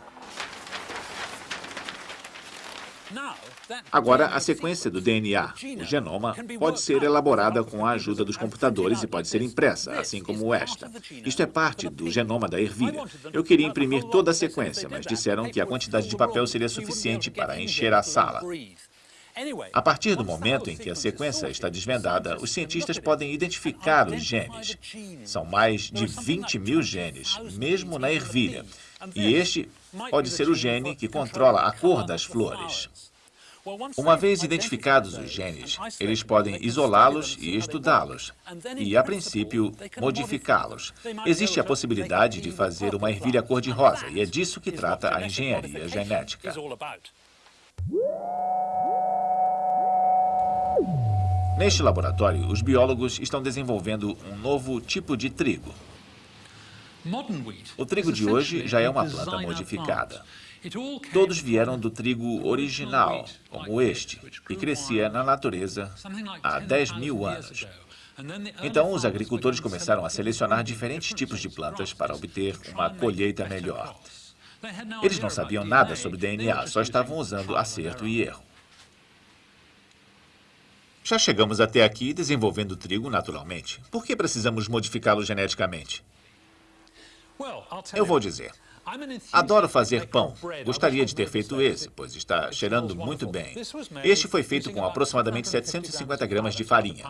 Agora, a sequência do DNA, o genoma, pode ser elaborada com a ajuda dos computadores e pode ser impressa, assim como esta. Isto é parte do genoma da ervilha. Eu queria imprimir toda a sequência, mas disseram que a quantidade de papel seria suficiente para encher a sala. A partir do momento em que a sequência está desvendada, os cientistas podem identificar os genes. São mais de 20 mil genes, mesmo na ervilha. E este pode ser o gene que controla a cor das flores. Uma vez identificados os genes, eles podem isolá-los e estudá-los, e, a princípio, modificá-los. Existe a possibilidade de fazer uma ervilha cor-de-rosa, e é disso que trata a engenharia genética. Neste laboratório, os biólogos estão desenvolvendo um novo tipo de trigo. O trigo de hoje já é uma planta modificada. Todos vieram do trigo original, como este, que crescia na natureza há 10 mil anos. Então, os agricultores começaram a selecionar diferentes tipos de plantas para obter uma colheita melhor. Eles não sabiam nada sobre DNA, só estavam usando acerto e erro. Já chegamos até aqui desenvolvendo trigo naturalmente. Por que precisamos modificá-lo geneticamente? Eu vou dizer. Adoro fazer pão. Gostaria de ter feito esse, pois está cheirando muito bem. Este foi feito com aproximadamente 750 gramas de farinha.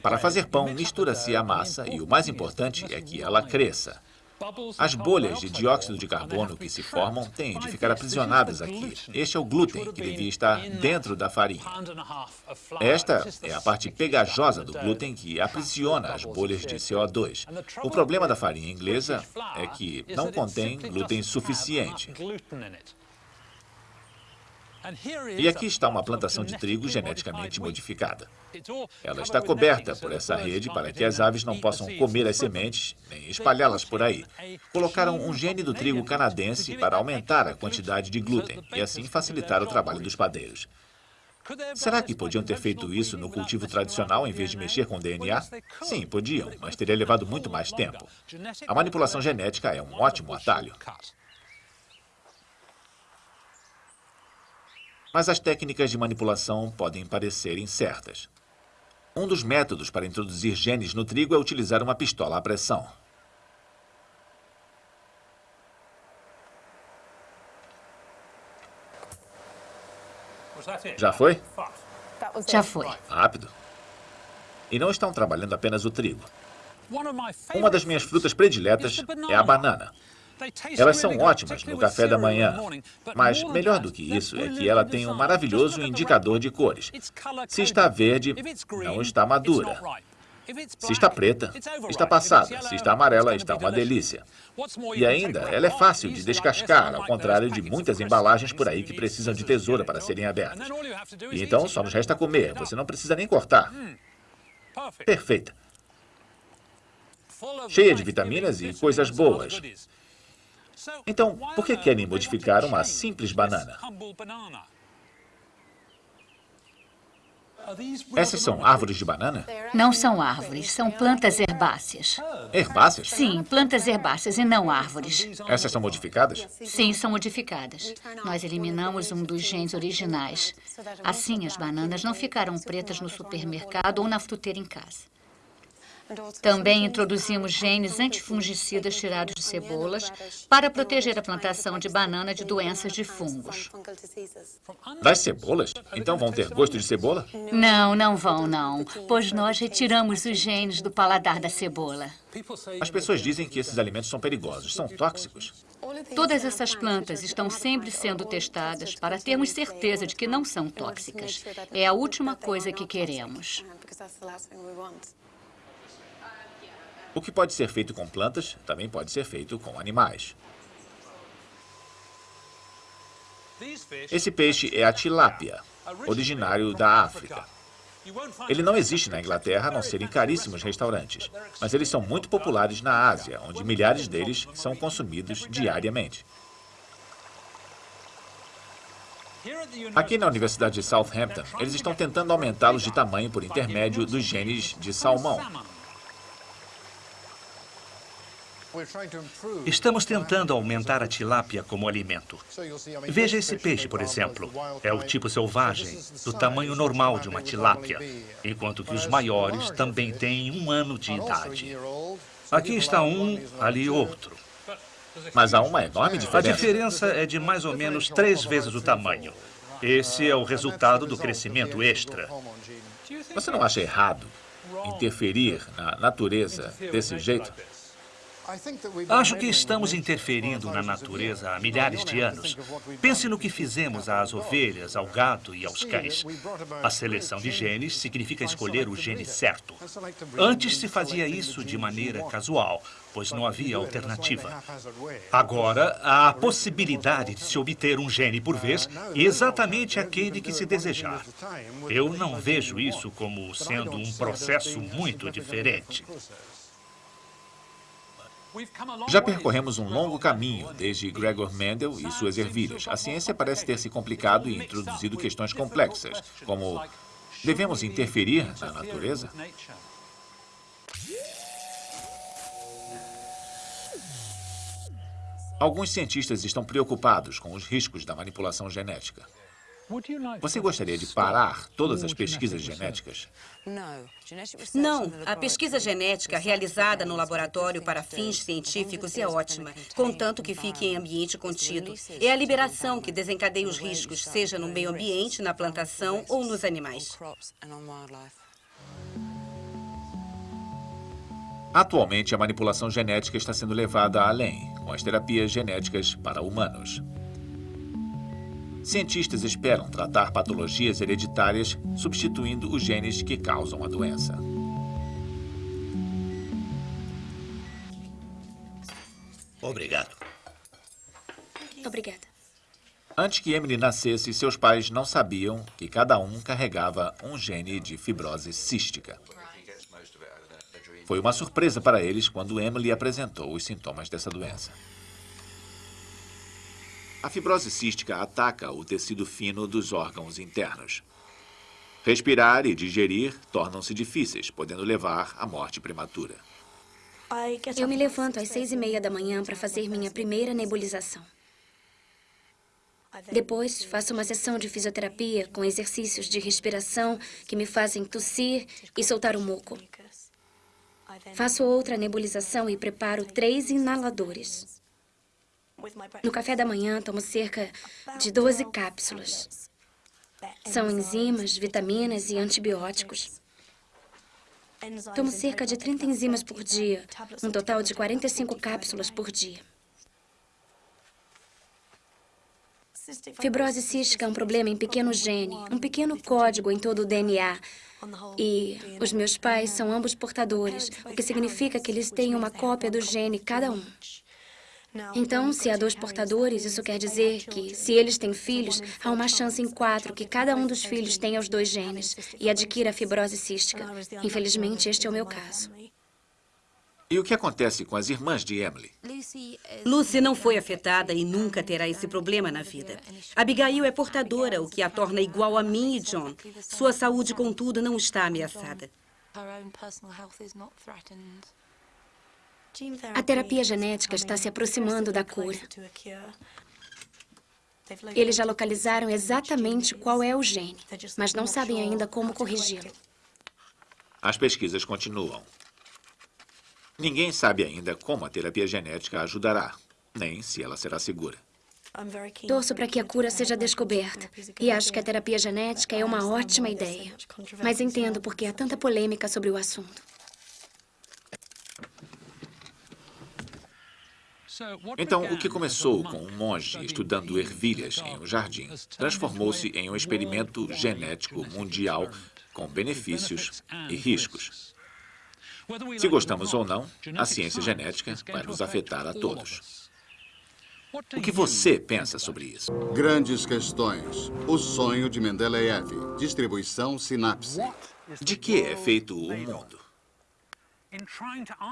Para fazer pão, mistura-se a massa e o mais importante é que ela cresça. As bolhas de dióxido de carbono que se formam têm de ficar aprisionadas aqui. Este é o glúten que devia estar dentro da farinha. Esta é a parte pegajosa do glúten que aprisiona as bolhas de CO2. O problema da farinha inglesa é que não contém glúten suficiente. E aqui está uma plantação de trigo geneticamente modificada. Ela está coberta por essa rede para que as aves não possam comer as sementes nem espalhá-las por aí. Colocaram um gene do trigo canadense para aumentar a quantidade de glúten e assim facilitar o trabalho dos padeiros. Será que podiam ter feito isso no cultivo tradicional em vez de mexer com DNA? Sim, podiam, mas teria levado muito mais tempo. A manipulação genética é um ótimo atalho. Mas as técnicas de manipulação podem parecer incertas. Um dos métodos para introduzir genes no trigo é utilizar uma pistola à pressão. Já foi? Já foi. Rápido. E não estão trabalhando apenas o trigo. Uma das minhas frutas prediletas é a banana. Elas são ótimas no café da manhã, mas melhor do que isso é que ela tem um maravilhoso indicador de cores. Se está verde, não está madura. Se está preta, está passada. Se está amarela, está uma delícia. E ainda, ela é fácil de descascar, ao contrário de muitas embalagens por aí que precisam de tesoura para serem abertas. E então só nos resta comer. Você não precisa nem cortar. Perfeita. Cheia de vitaminas e coisas boas. Então, por que querem modificar uma simples banana? Essas são árvores de banana? Não são árvores, são plantas herbáceas. Herbáceas? Sim, plantas herbáceas e não árvores. Essas são modificadas? Sim, são modificadas. Nós eliminamos um dos genes originais. Assim, as bananas não ficarão pretas no supermercado ou na fruteira em casa. Também introduzimos genes antifungicidas tirados de cebolas para proteger a plantação de banana de doenças de fungos. Das cebolas? Então vão ter gosto de cebola? Não, não vão, não. Pois nós retiramos os genes do paladar da cebola. As pessoas dizem que esses alimentos são perigosos, são tóxicos. Todas essas plantas estão sempre sendo testadas para termos certeza de que não são tóxicas. É a última coisa que queremos. O que pode ser feito com plantas também pode ser feito com animais. Esse peixe é a tilápia, originário da África. Ele não existe na Inglaterra, a não ser em caríssimos restaurantes, mas eles são muito populares na Ásia, onde milhares deles são consumidos diariamente. Aqui na Universidade de Southampton, eles estão tentando aumentá-los de tamanho por intermédio dos genes de salmão. Estamos tentando aumentar a tilápia como alimento. Veja esse peixe, por exemplo. É o tipo selvagem, do tamanho normal de uma tilápia, enquanto que os maiores também têm um ano de idade. Aqui está um, ali outro. Mas há uma enorme diferença. A diferença é de mais ou menos três vezes o tamanho. Esse é o resultado do crescimento extra. Você não acha errado interferir na natureza desse jeito? Acho que estamos interferindo na natureza há milhares de anos. Pense no que fizemos às ovelhas, ao gado e aos cães. A seleção de genes significa escolher o gene certo. Antes se fazia isso de maneira casual, pois não havia alternativa. Agora, há a possibilidade de se obter um gene por vez, exatamente aquele que se desejar. Eu não vejo isso como sendo um processo muito diferente. Já percorremos um longo caminho, desde Gregor Mendel e suas ervilhas. A ciência parece ter se complicado e introduzido questões complexas, como devemos interferir na natureza? Alguns cientistas estão preocupados com os riscos da manipulação genética. Você gostaria de parar todas as pesquisas genéticas? Não. A pesquisa genética realizada no laboratório para fins científicos é ótima, contanto que fique em ambiente contido. É a liberação que desencadeia os riscos, seja no meio ambiente, na plantação ou nos animais. Atualmente, a manipulação genética está sendo levada além, com as terapias genéticas para humanos. Cientistas esperam tratar patologias hereditárias substituindo os genes que causam a doença. Obrigado. Obrigada. Antes que Emily nascesse, seus pais não sabiam que cada um carregava um gene de fibrose cística. Foi uma surpresa para eles quando Emily apresentou os sintomas dessa doença. A fibrose cística ataca o tecido fino dos órgãos internos. Respirar e digerir tornam-se difíceis, podendo levar à morte prematura. Eu me levanto às seis e meia da manhã para fazer minha primeira nebulização. Depois, faço uma sessão de fisioterapia com exercícios de respiração que me fazem tossir e soltar o muco. Faço outra nebulização e preparo três inaladores. No café da manhã, tomo cerca de 12 cápsulas. São enzimas, vitaminas e antibióticos. Tomo cerca de 30 enzimas por dia, um total de 45 cápsulas por dia. Fibrose cística é um problema em pequeno gene, um pequeno código em todo o DNA. E os meus pais são ambos portadores, o que significa que eles têm uma cópia do gene cada um. Então, se há dois portadores, isso quer dizer que, se eles têm filhos, há uma chance em quatro que cada um dos filhos tenha os dois genes e adquira a fibrose cística. Infelizmente, este é o meu caso. E o que acontece com as irmãs de Emily? Lucy não foi afetada e nunca terá esse problema na vida. Abigail é portadora, o que a torna igual a mim e John. Sua saúde, contudo, não está ameaçada. A terapia genética está se aproximando da cura. Eles já localizaram exatamente qual é o gene, mas não sabem ainda como corrigi-lo. As pesquisas continuam. Ninguém sabe ainda como a terapia genética ajudará, nem se ela será segura. Torço para que a cura seja descoberta. E acho que a terapia genética é uma ótima ideia. Mas entendo por que há tanta polêmica sobre o assunto. Então, o que começou com um monge estudando ervilhas em um jardim transformou-se em um experimento genético mundial com benefícios e riscos. Se gostamos ou não, a ciência genética vai nos afetar a todos. O que você pensa sobre isso? Grandes questões. O sonho de Mendeleev. Distribuição sinapse. De que é feito o mundo?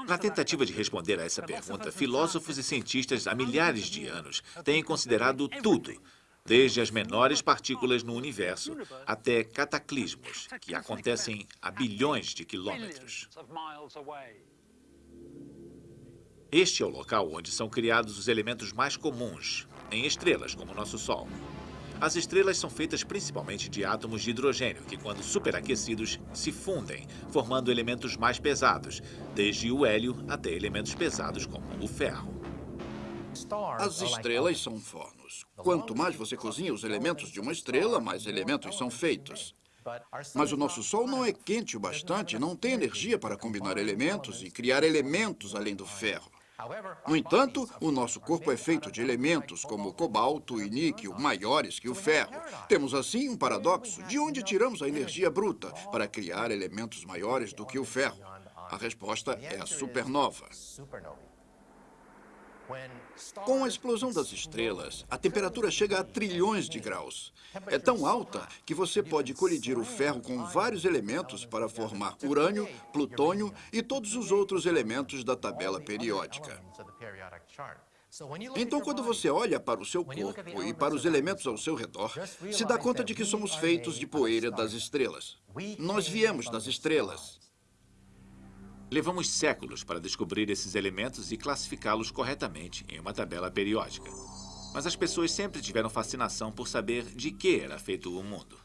Na tentativa de responder a essa pergunta, filósofos e cientistas há milhares de anos têm considerado tudo, desde as menores partículas no universo até cataclismos que acontecem a bilhões de quilômetros. Este é o local onde são criados os elementos mais comuns, em estrelas como o nosso Sol. As estrelas são feitas principalmente de átomos de hidrogênio, que, quando superaquecidos, se fundem, formando elementos mais pesados, desde o hélio até elementos pesados como o ferro. As estrelas são fornos. Quanto mais você cozinha os elementos de uma estrela, mais elementos são feitos. Mas o nosso Sol não é quente o bastante, não tem energia para combinar elementos e criar elementos além do ferro. No entanto, o nosso corpo é feito de elementos como cobalto e níquel maiores que o ferro. Temos assim um paradoxo. De onde tiramos a energia bruta para criar elementos maiores do que o ferro? A resposta é a supernova. Com a explosão das estrelas, a temperatura chega a trilhões de graus. É tão alta que você pode colidir o ferro com vários elementos para formar urânio, plutônio e todos os outros elementos da tabela periódica. Então, quando você olha para o seu corpo e para os elementos ao seu redor, se dá conta de que somos feitos de poeira das estrelas. Nós viemos das estrelas. Levamos séculos para descobrir esses elementos e classificá-los corretamente em uma tabela periódica. Mas as pessoas sempre tiveram fascinação por saber de que era feito o mundo.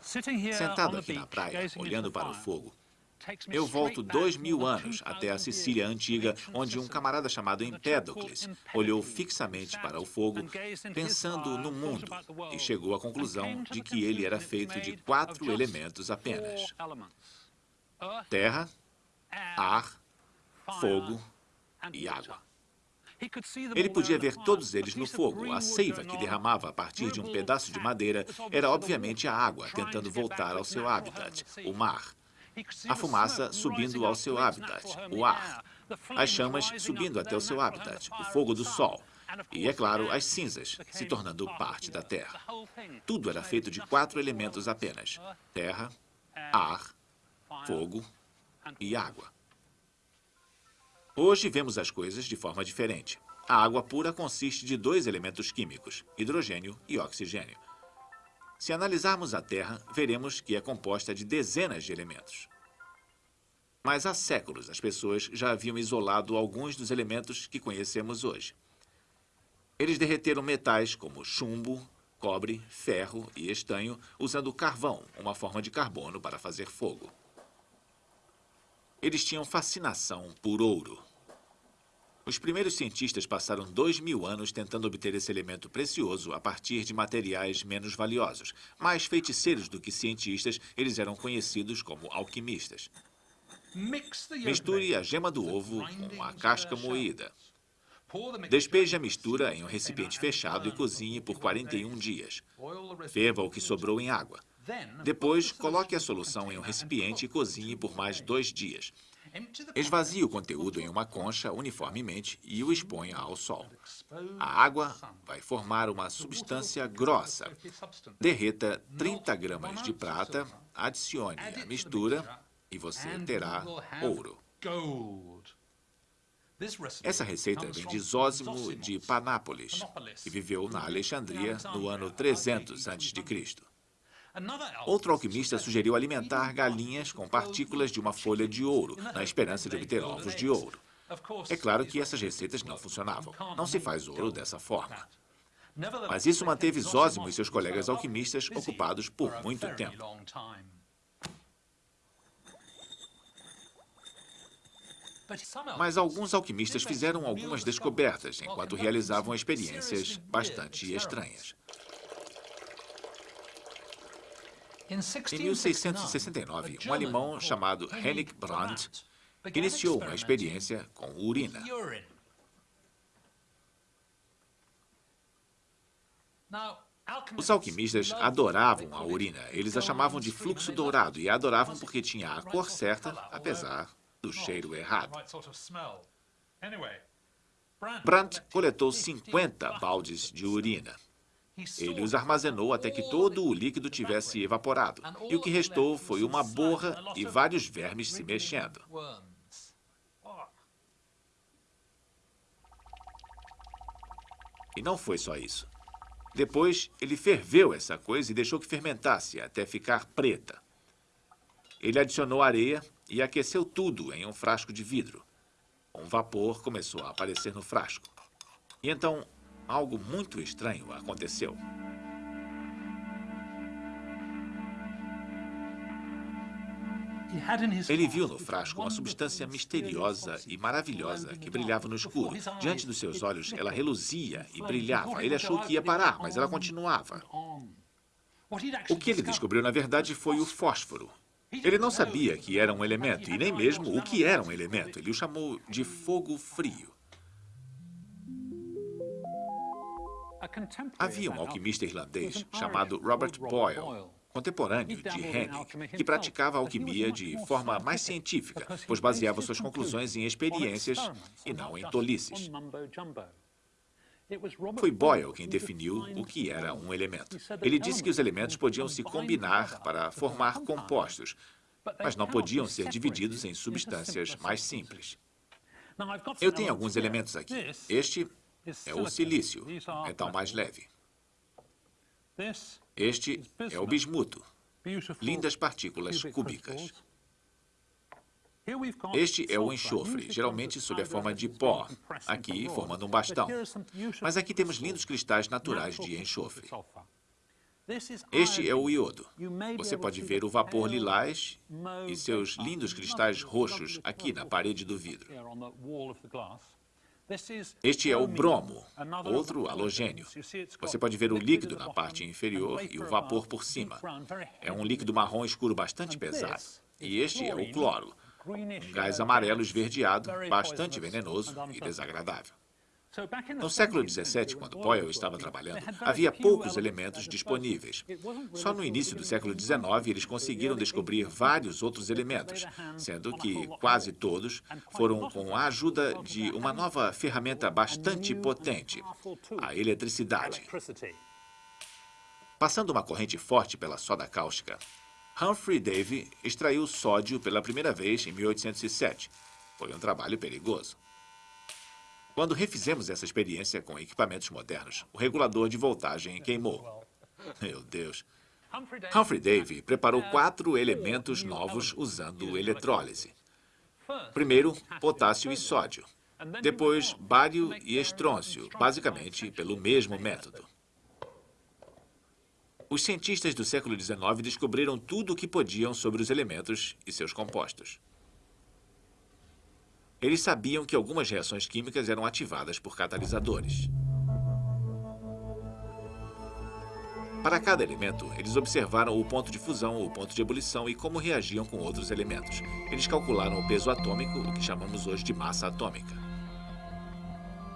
Sentado aqui na praia, olhando para o fogo, eu volto dois mil anos até a Sicília antiga, onde um camarada chamado Empédocles olhou fixamente para o fogo, pensando no mundo, e chegou à conclusão de que ele era feito de quatro elementos apenas. Terra, ar, fogo e água. Ele podia ver todos eles no fogo. A seiva que derramava a partir de um pedaço de madeira era obviamente a água tentando voltar ao seu habitat, o mar. A fumaça subindo ao seu habitat, o ar. As chamas subindo até o seu habitat, o fogo do sol. E, é claro, as cinzas, se tornando parte da terra. Tudo era feito de quatro elementos apenas. Terra, ar, fogo e água. Hoje vemos as coisas de forma diferente. A água pura consiste de dois elementos químicos, hidrogênio e oxigênio. Se analisarmos a Terra, veremos que é composta de dezenas de elementos. Mas há séculos as pessoas já haviam isolado alguns dos elementos que conhecemos hoje. Eles derreteram metais como chumbo, cobre, ferro e estanho usando carvão, uma forma de carbono para fazer fogo. Eles tinham fascinação por ouro. Os primeiros cientistas passaram dois mil anos tentando obter esse elemento precioso a partir de materiais menos valiosos. Mais feiticeiros do que cientistas, eles eram conhecidos como alquimistas. Misture a gema do ovo com a casca moída. Despeje a mistura em um recipiente fechado e cozinhe por 41 dias. Ferva o que sobrou em água. Depois, coloque a solução em um recipiente e cozinhe por mais dois dias. Esvazie o conteúdo em uma concha uniformemente e o exponha ao sol. A água vai formar uma substância grossa. Derreta 30 gramas de prata, adicione a mistura e você terá ouro. Essa receita vem de Zósimo de Panápolis, que viveu na Alexandria no ano 300 a.C. Outro alquimista sugeriu alimentar galinhas com partículas de uma folha de ouro, na esperança de obter ovos de ouro. É claro que essas receitas não funcionavam. Não se faz ouro dessa forma. Mas isso manteve Zósimo e seus colegas alquimistas ocupados por muito tempo. Mas alguns alquimistas fizeram algumas descobertas enquanto realizavam experiências bastante estranhas. Em 1669, um alemão chamado Henrik Brandt iniciou uma experiência com urina. Os alquimistas adoravam a urina. Eles a chamavam de fluxo dourado e a adoravam porque tinha a cor certa, apesar do cheiro errado. Brandt coletou 50 baldes de urina. Ele os armazenou até que todo o líquido tivesse evaporado. E o que restou foi uma borra e vários vermes se mexendo. E não foi só isso. Depois, ele ferveu essa coisa e deixou que fermentasse até ficar preta. Ele adicionou areia e aqueceu tudo em um frasco de vidro. Um vapor começou a aparecer no frasco. E então algo muito estranho aconteceu. Ele viu no frasco uma substância misteriosa e maravilhosa que brilhava no escuro. Diante dos seus olhos, ela reluzia e brilhava. Ele achou que ia parar, mas ela continuava. O que ele descobriu, na verdade, foi o fósforo. Ele não sabia que era um elemento, e nem mesmo o que era um elemento. Ele o chamou de fogo frio. Havia um alquimista irlandês chamado Robert Boyle, contemporâneo de Henry, que praticava a alquimia de forma mais científica, pois baseava suas conclusões em experiências e não em tolices. Foi Boyle quem definiu o que era um elemento. Ele disse que os elementos podiam se combinar para formar compostos, mas não podiam ser divididos em substâncias mais simples. Eu tenho alguns elementos aqui. Este é o silício, metal mais leve. Este é o bismuto, lindas partículas cúbicas. Este é o enxofre, geralmente sob a forma de pó, aqui formando um bastão. Mas aqui temos lindos cristais naturais de enxofre. Este é o iodo. Você pode ver o vapor lilás e seus lindos cristais roxos aqui na parede do vidro. Este é o bromo, outro halogênio. Você pode ver o líquido na parte inferior e o vapor por cima. É um líquido marrom escuro bastante pesado. E este é o cloro, um gás amarelo esverdeado, bastante venenoso e desagradável. No século XVII, quando Boyle estava trabalhando, havia poucos elementos disponíveis. Só no início do século XIX eles conseguiram descobrir vários outros elementos, sendo que quase todos foram com a ajuda de uma nova ferramenta bastante potente, a eletricidade. Passando uma corrente forte pela soda cáustica, Humphrey Davy extraiu sódio pela primeira vez em 1807. Foi um trabalho perigoso. Quando refizemos essa experiência com equipamentos modernos, o regulador de voltagem queimou. Meu Deus. Humphrey Davy preparou quatro elementos novos usando eletrólise. Primeiro, potássio e sódio. Depois, bário e estrôncio, basicamente pelo mesmo método. Os cientistas do século XIX descobriram tudo o que podiam sobre os elementos e seus compostos. Eles sabiam que algumas reações químicas eram ativadas por catalisadores. Para cada elemento, eles observaram o ponto de fusão, o ponto de ebulição e como reagiam com outros elementos. Eles calcularam o peso atômico, o que chamamos hoje de massa atômica.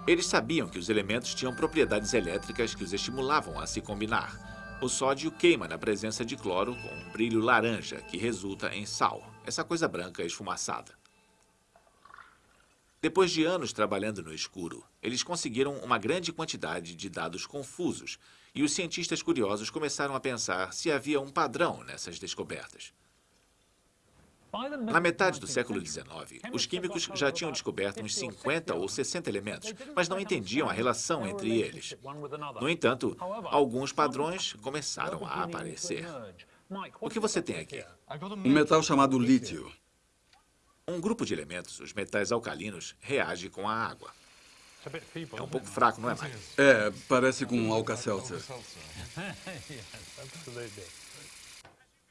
Eles sabiam que os elementos tinham propriedades elétricas que os estimulavam a se combinar. O sódio queima na presença de cloro com um brilho laranja, que resulta em sal, essa coisa branca esfumaçada. Depois de anos trabalhando no escuro, eles conseguiram uma grande quantidade de dados confusos e os cientistas curiosos começaram a pensar se havia um padrão nessas descobertas. Na metade do século XIX, os químicos já tinham descoberto uns 50 ou 60 elementos, mas não entendiam a relação entre eles. No entanto, alguns padrões começaram a aparecer. O que você tem aqui? Um metal chamado lítio. Um grupo de elementos, os metais alcalinos, reage com a água. É um pouco fraco, não é, Mike? É, parece com um Alka-Seltzer.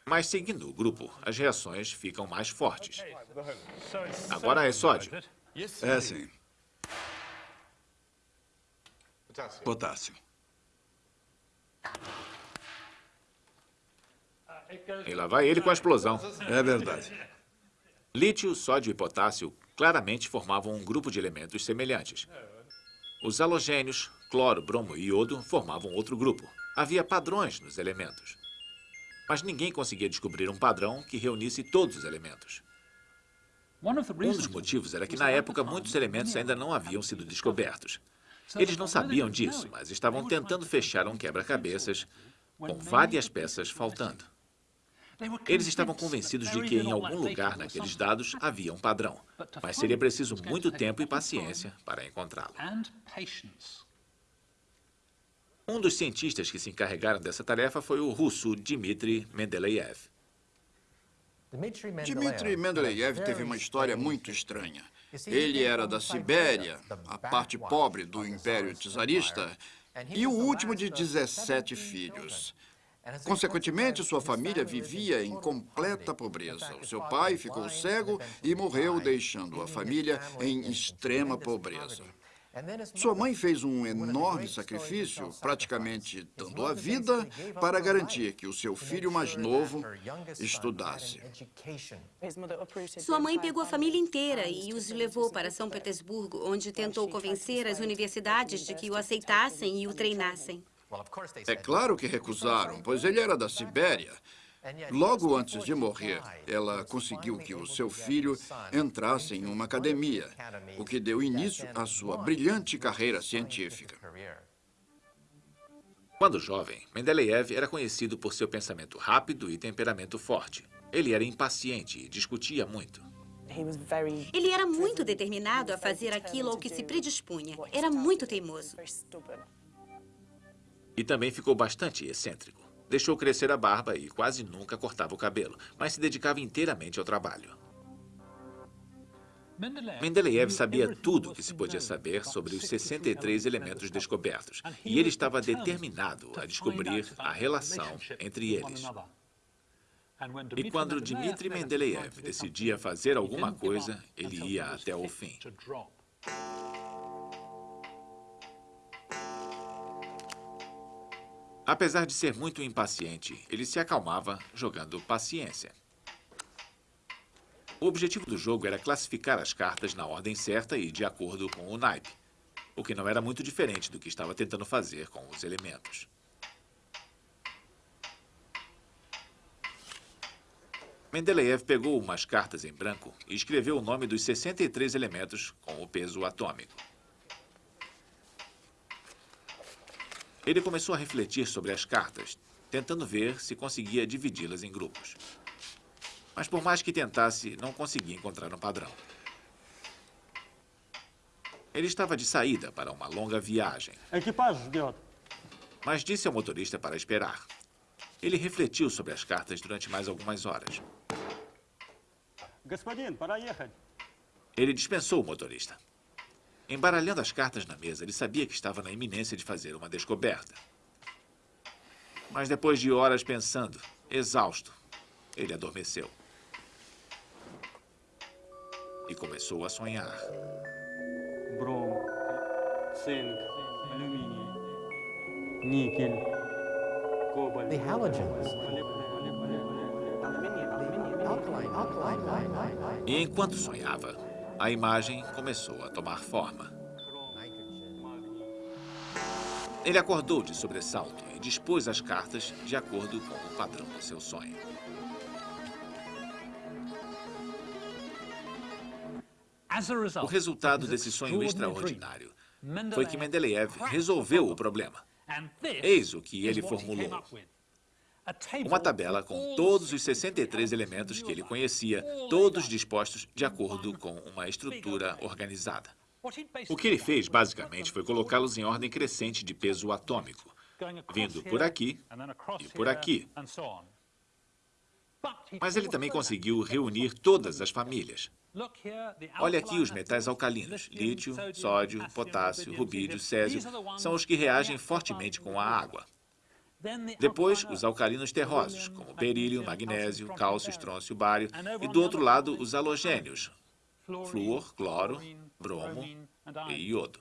Mas seguindo o grupo, as reações ficam mais fortes. Agora é sódio. É, sim. Potássio. E lá vai ele com a explosão. É verdade. Lítio, sódio e potássio claramente formavam um grupo de elementos semelhantes. Os halogênios, cloro, bromo e iodo formavam outro grupo. Havia padrões nos elementos mas ninguém conseguia descobrir um padrão que reunisse todos os elementos. Um dos motivos era que, na época, muitos elementos ainda não haviam sido descobertos. Eles não sabiam disso, mas estavam tentando fechar um quebra-cabeças com várias peças faltando. Eles estavam convencidos de que em algum lugar naqueles dados havia um padrão, mas seria preciso muito tempo e paciência para encontrá-lo. Um dos cientistas que se encarregaram dessa tarefa foi o russo Dmitry Mendeleev. Dmitry Mendeleev teve uma história muito estranha. Ele era da Sibéria, a parte pobre do Império Czarista, e o último de 17 filhos. Consequentemente, sua família vivia em completa pobreza. O seu pai ficou cego e morreu, deixando a família em extrema pobreza. Sua mãe fez um enorme sacrifício, praticamente dando a vida, para garantir que o seu filho mais novo estudasse. Sua mãe pegou a família inteira e os levou para São Petersburgo, onde tentou convencer as universidades de que o aceitassem e o treinassem. É claro que recusaram, pois ele era da Sibéria. Logo antes de morrer, ela conseguiu que o seu filho entrasse em uma academia, o que deu início à sua brilhante carreira científica. Quando jovem, Mendeleev era conhecido por seu pensamento rápido e temperamento forte. Ele era impaciente e discutia muito. Ele era muito determinado a fazer aquilo ao que se predispunha. Era muito teimoso. E também ficou bastante excêntrico. Deixou crescer a barba e quase nunca cortava o cabelo, mas se dedicava inteiramente ao trabalho. Mendeleev sabia tudo o que se podia saber sobre os 63 elementos descobertos, e ele estava determinado a descobrir a relação entre eles. E quando Dmitry Mendeleev decidia fazer alguma coisa, ele ia até o fim. Apesar de ser muito impaciente, ele se acalmava jogando paciência. O objetivo do jogo era classificar as cartas na ordem certa e de acordo com o naipe, o que não era muito diferente do que estava tentando fazer com os elementos. Mendeleev pegou umas cartas em branco e escreveu o nome dos 63 elementos com o peso atômico. Ele começou a refletir sobre as cartas, tentando ver se conseguia dividi-las em grupos. Mas por mais que tentasse, não conseguia encontrar um padrão. Ele estava de saída para uma longa viagem. Mas disse ao motorista para esperar. Ele refletiu sobre as cartas durante mais algumas horas. Ele dispensou o motorista. Embaralhando as cartas na mesa, ele sabia que estava na iminência de fazer uma descoberta. Mas depois de horas pensando, exausto, ele adormeceu. E começou a sonhar. Brom, zinc, alumínio, níquel, cobalto. The halogens. E enquanto sonhava, a imagem começou a tomar forma. Ele acordou de sobressalto e dispôs as cartas de acordo com o padrão do seu sonho. O resultado desse sonho extraordinário foi que Mendeleev resolveu o problema. Eis o que ele formulou. Uma tabela com todos os 63 elementos que ele conhecia, todos dispostos de acordo com uma estrutura organizada. O que ele fez, basicamente, foi colocá-los em ordem crescente de peso atômico, vindo por aqui e por aqui. Mas ele também conseguiu reunir todas as famílias. Olha aqui os metais alcalinos, lítio, sódio, potássio, rubídio, césio, são os que reagem fortemente com a água. Depois, os alcalinos terrosos, como berílio, magnésio, cálcio, estrôncio, bário, e do outro lado, os halogênios, flúor, cloro, bromo e iodo.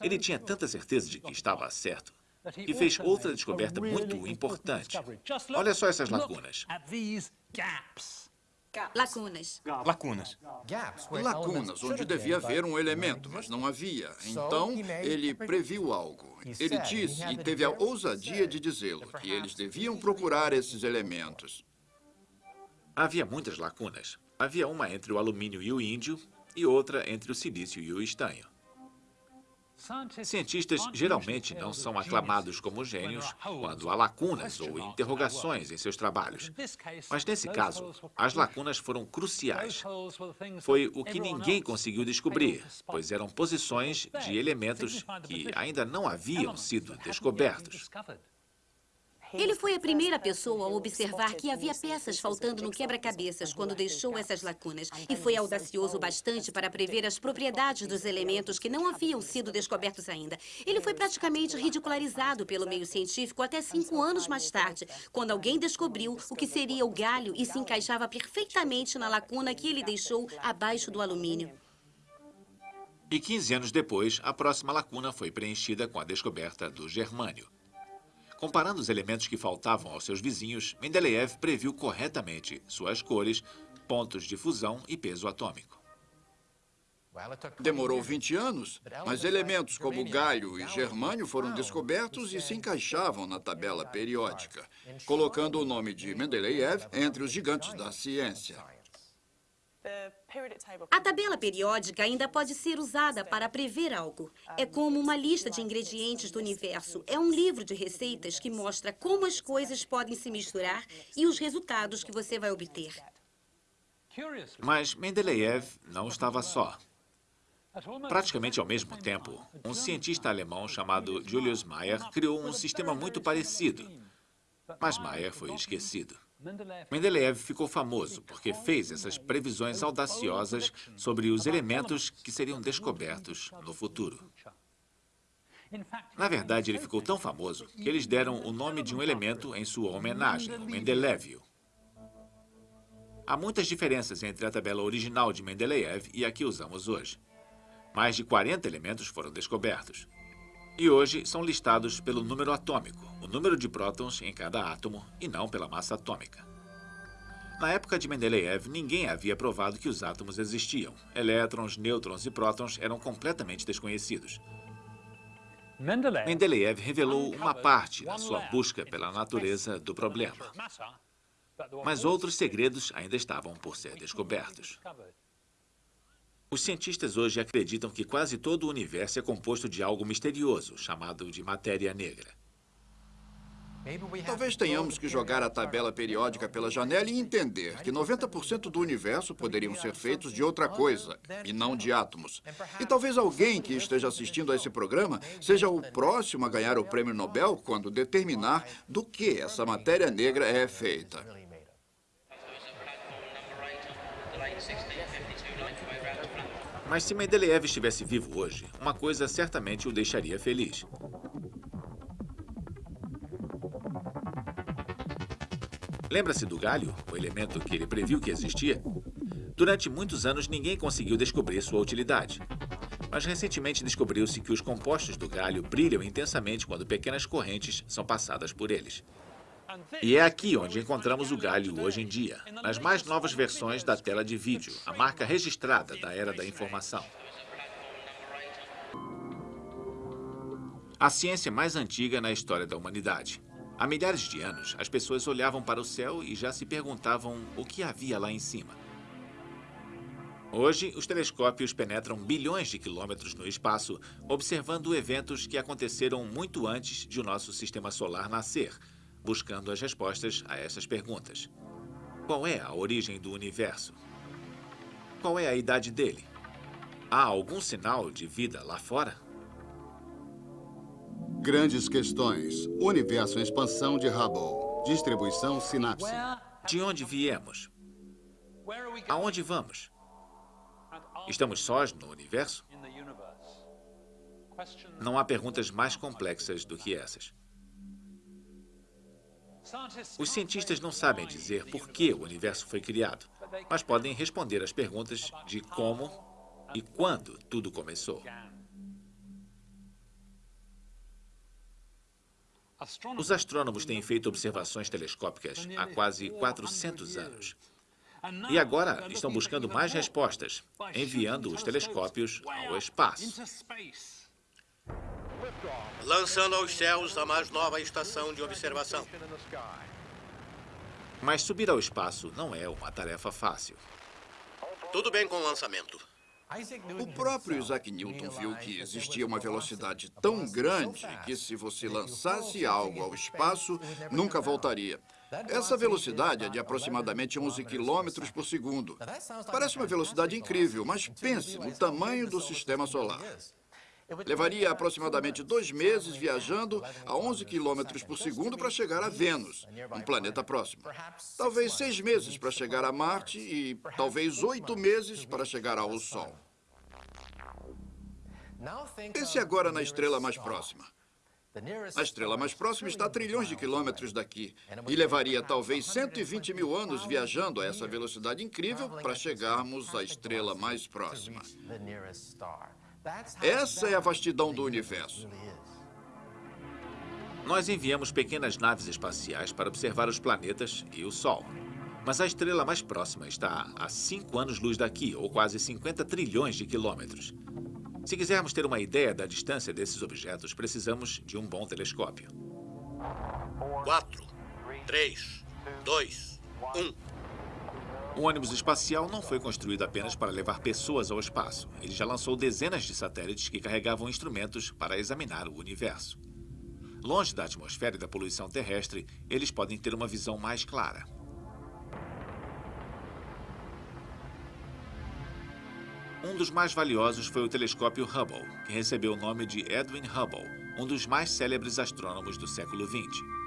Ele tinha tanta certeza de que estava certo e fez outra descoberta muito importante. Olha só essas lacunas. Lacunas. Lacunas. Lacunas, onde devia haver um elemento, mas não havia. Então, ele previu algo. Ele disse, e teve a ousadia de dizê-lo, que eles deviam procurar esses elementos. Havia muitas lacunas. Havia uma entre o alumínio e o índio, e outra entre o silício e o estanho. Cientistas geralmente não são aclamados como gênios quando há lacunas ou interrogações em seus trabalhos. Mas nesse caso, as lacunas foram cruciais. Foi o que ninguém conseguiu descobrir, pois eram posições de elementos que ainda não haviam sido descobertos. Ele foi a primeira pessoa a observar que havia peças faltando no quebra-cabeças quando deixou essas lacunas. E foi audacioso bastante para prever as propriedades dos elementos que não haviam sido descobertos ainda. Ele foi praticamente ridicularizado pelo meio científico até cinco anos mais tarde, quando alguém descobriu o que seria o galho e se encaixava perfeitamente na lacuna que ele deixou abaixo do alumínio. E 15 anos depois, a próxima lacuna foi preenchida com a descoberta do germânio. Comparando os elementos que faltavam aos seus vizinhos, Mendeleev previu corretamente suas cores, pontos de fusão e peso atômico. Demorou 20 anos, mas elementos como galho e germânio foram descobertos e se encaixavam na tabela periódica, colocando o nome de Mendeleev entre os gigantes da ciência. A tabela periódica ainda pode ser usada para prever algo. É como uma lista de ingredientes do universo. É um livro de receitas que mostra como as coisas podem se misturar e os resultados que você vai obter. Mas Mendeleev não estava só. Praticamente ao mesmo tempo, um cientista alemão chamado Julius Mayer criou um sistema muito parecido. Mas Mayer foi esquecido. Mendeleev ficou famoso porque fez essas previsões audaciosas sobre os elementos que seriam descobertos no futuro. Na verdade, ele ficou tão famoso que eles deram o nome de um elemento em sua homenagem, o Mendelevio. Há muitas diferenças entre a tabela original de Mendeleev e a que usamos hoje. Mais de 40 elementos foram descobertos. E hoje são listados pelo número atômico, o número de prótons em cada átomo, e não pela massa atômica. Na época de Mendeleev, ninguém havia provado que os átomos existiam. Elétrons, nêutrons e prótons eram completamente desconhecidos. Mendeleev revelou uma parte na sua busca pela natureza do problema. Mas outros segredos ainda estavam por ser descobertos. Os cientistas hoje acreditam que quase todo o universo é composto de algo misterioso, chamado de matéria negra. Talvez tenhamos que jogar a tabela periódica pela janela e entender que 90% do universo poderiam ser feitos de outra coisa, e não de átomos. E talvez alguém que esteja assistindo a esse programa seja o próximo a ganhar o prêmio Nobel quando determinar do que essa matéria negra é feita. Mas se Mendeleev estivesse vivo hoje, uma coisa certamente o deixaria feliz. Lembra-se do galho, o elemento que ele previu que existia? Durante muitos anos, ninguém conseguiu descobrir sua utilidade. Mas recentemente descobriu-se que os compostos do galho brilham intensamente quando pequenas correntes são passadas por eles. E é aqui onde encontramos o galho hoje em dia, nas mais novas versões da tela de vídeo, a marca registrada da era da informação. A ciência mais antiga na história da humanidade. Há milhares de anos, as pessoas olhavam para o céu e já se perguntavam o que havia lá em cima. Hoje, os telescópios penetram bilhões de quilômetros no espaço, observando eventos que aconteceram muito antes de o nosso sistema solar nascer, buscando as respostas a essas perguntas. Qual é a origem do universo? Qual é a idade dele? Há algum sinal de vida lá fora? Grandes questões. Universo em expansão de Hubble. Distribuição sinapse. De onde viemos? Aonde vamos? Estamos sós no universo? Não há perguntas mais complexas do que essas. Os cientistas não sabem dizer por que o universo foi criado, mas podem responder às perguntas de como e quando tudo começou. Os astrônomos têm feito observações telescópicas há quase 400 anos. E agora estão buscando mais respostas, enviando os telescópios ao espaço. Lançando aos céus a mais nova estação de observação. Mas subir ao espaço não é uma tarefa fácil. Tudo bem com o lançamento. O próprio Isaac Newton viu que existia uma velocidade tão grande que se você lançasse algo ao espaço, nunca voltaria. Essa velocidade é de aproximadamente 11 quilômetros por segundo. Parece uma velocidade incrível, mas pense no tamanho do sistema solar. Levaria aproximadamente dois meses viajando a 11 quilômetros por segundo para chegar a Vênus, um planeta próximo. Talvez seis meses para chegar a Marte e talvez oito meses para chegar ao Sol. Pense agora na estrela mais próxima. A estrela mais próxima está a trilhões de quilômetros daqui e levaria talvez 120 mil anos viajando a essa velocidade incrível para chegarmos à estrela mais próxima. Essa é a vastidão do universo. Nós enviamos pequenas naves espaciais para observar os planetas e o Sol. Mas a estrela mais próxima está a 5 anos-luz daqui, ou quase 50 trilhões de quilômetros. Se quisermos ter uma ideia da distância desses objetos, precisamos de um bom telescópio. 4, 3, 2, 1. O ônibus espacial não foi construído apenas para levar pessoas ao espaço. Ele já lançou dezenas de satélites que carregavam instrumentos para examinar o universo. Longe da atmosfera e da poluição terrestre, eles podem ter uma visão mais clara. Um dos mais valiosos foi o telescópio Hubble, que recebeu o nome de Edwin Hubble, um dos mais célebres astrônomos do século XX.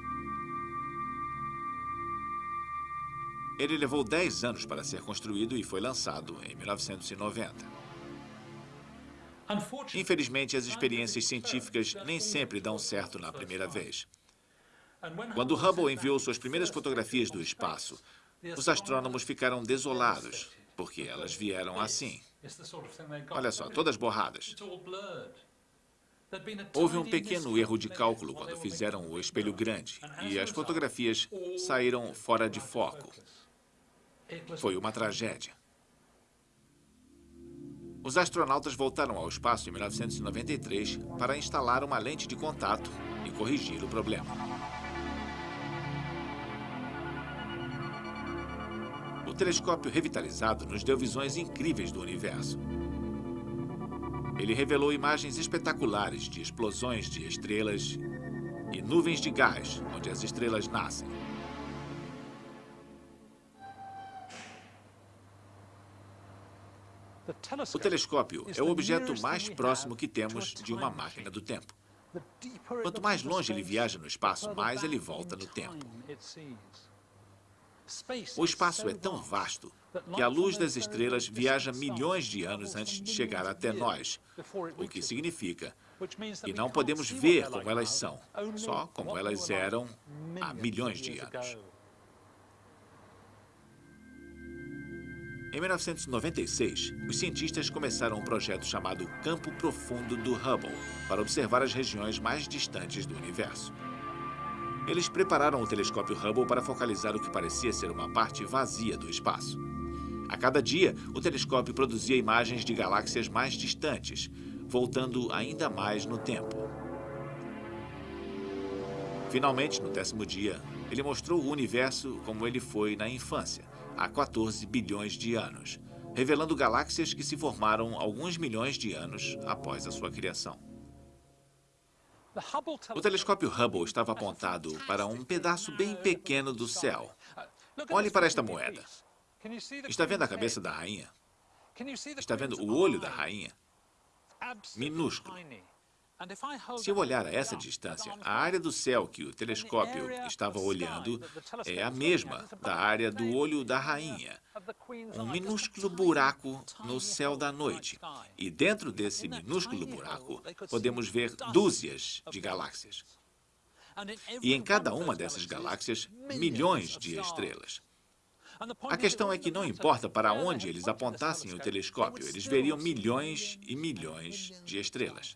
Ele levou 10 anos para ser construído e foi lançado em 1990. Infelizmente, as experiências científicas nem sempre dão certo na primeira vez. Quando Hubble enviou suas primeiras fotografias do espaço, os astrônomos ficaram desolados, porque elas vieram assim. Olha só, todas borradas. Houve um pequeno erro de cálculo quando fizeram o espelho grande e as fotografias saíram fora de foco. Foi uma tragédia. Os astronautas voltaram ao espaço em 1993 para instalar uma lente de contato e corrigir o problema. O telescópio revitalizado nos deu visões incríveis do universo. Ele revelou imagens espetaculares de explosões de estrelas e nuvens de gás, onde as estrelas nascem. O telescópio é o objeto mais próximo que temos de uma máquina do tempo. Quanto mais longe ele viaja no espaço, mais ele volta no tempo. O espaço é tão vasto que a luz das estrelas viaja milhões de anos antes de chegar até nós, o que significa que não podemos ver como elas são, só como elas eram há milhões de anos. Em 1996, os cientistas começaram um projeto chamado Campo Profundo do Hubble para observar as regiões mais distantes do universo. Eles prepararam o telescópio Hubble para focalizar o que parecia ser uma parte vazia do espaço. A cada dia, o telescópio produzia imagens de galáxias mais distantes, voltando ainda mais no tempo. Finalmente, no décimo dia, ele mostrou o universo como ele foi na infância, há 14 bilhões de anos, revelando galáxias que se formaram alguns milhões de anos após a sua criação. O telescópio Hubble estava apontado para um pedaço bem pequeno do céu. Olhe para esta moeda. Está vendo a cabeça da rainha? Está vendo o olho da rainha? Minúsculo. Se eu olhar a essa distância, a área do céu que o telescópio estava olhando é a mesma da área do olho da rainha. Um minúsculo buraco no céu da noite. E dentro desse minúsculo buraco, podemos ver dúzias de galáxias. E em cada uma dessas galáxias, milhões de estrelas. A questão é que não importa para onde eles apontassem o telescópio, eles veriam milhões e milhões de estrelas.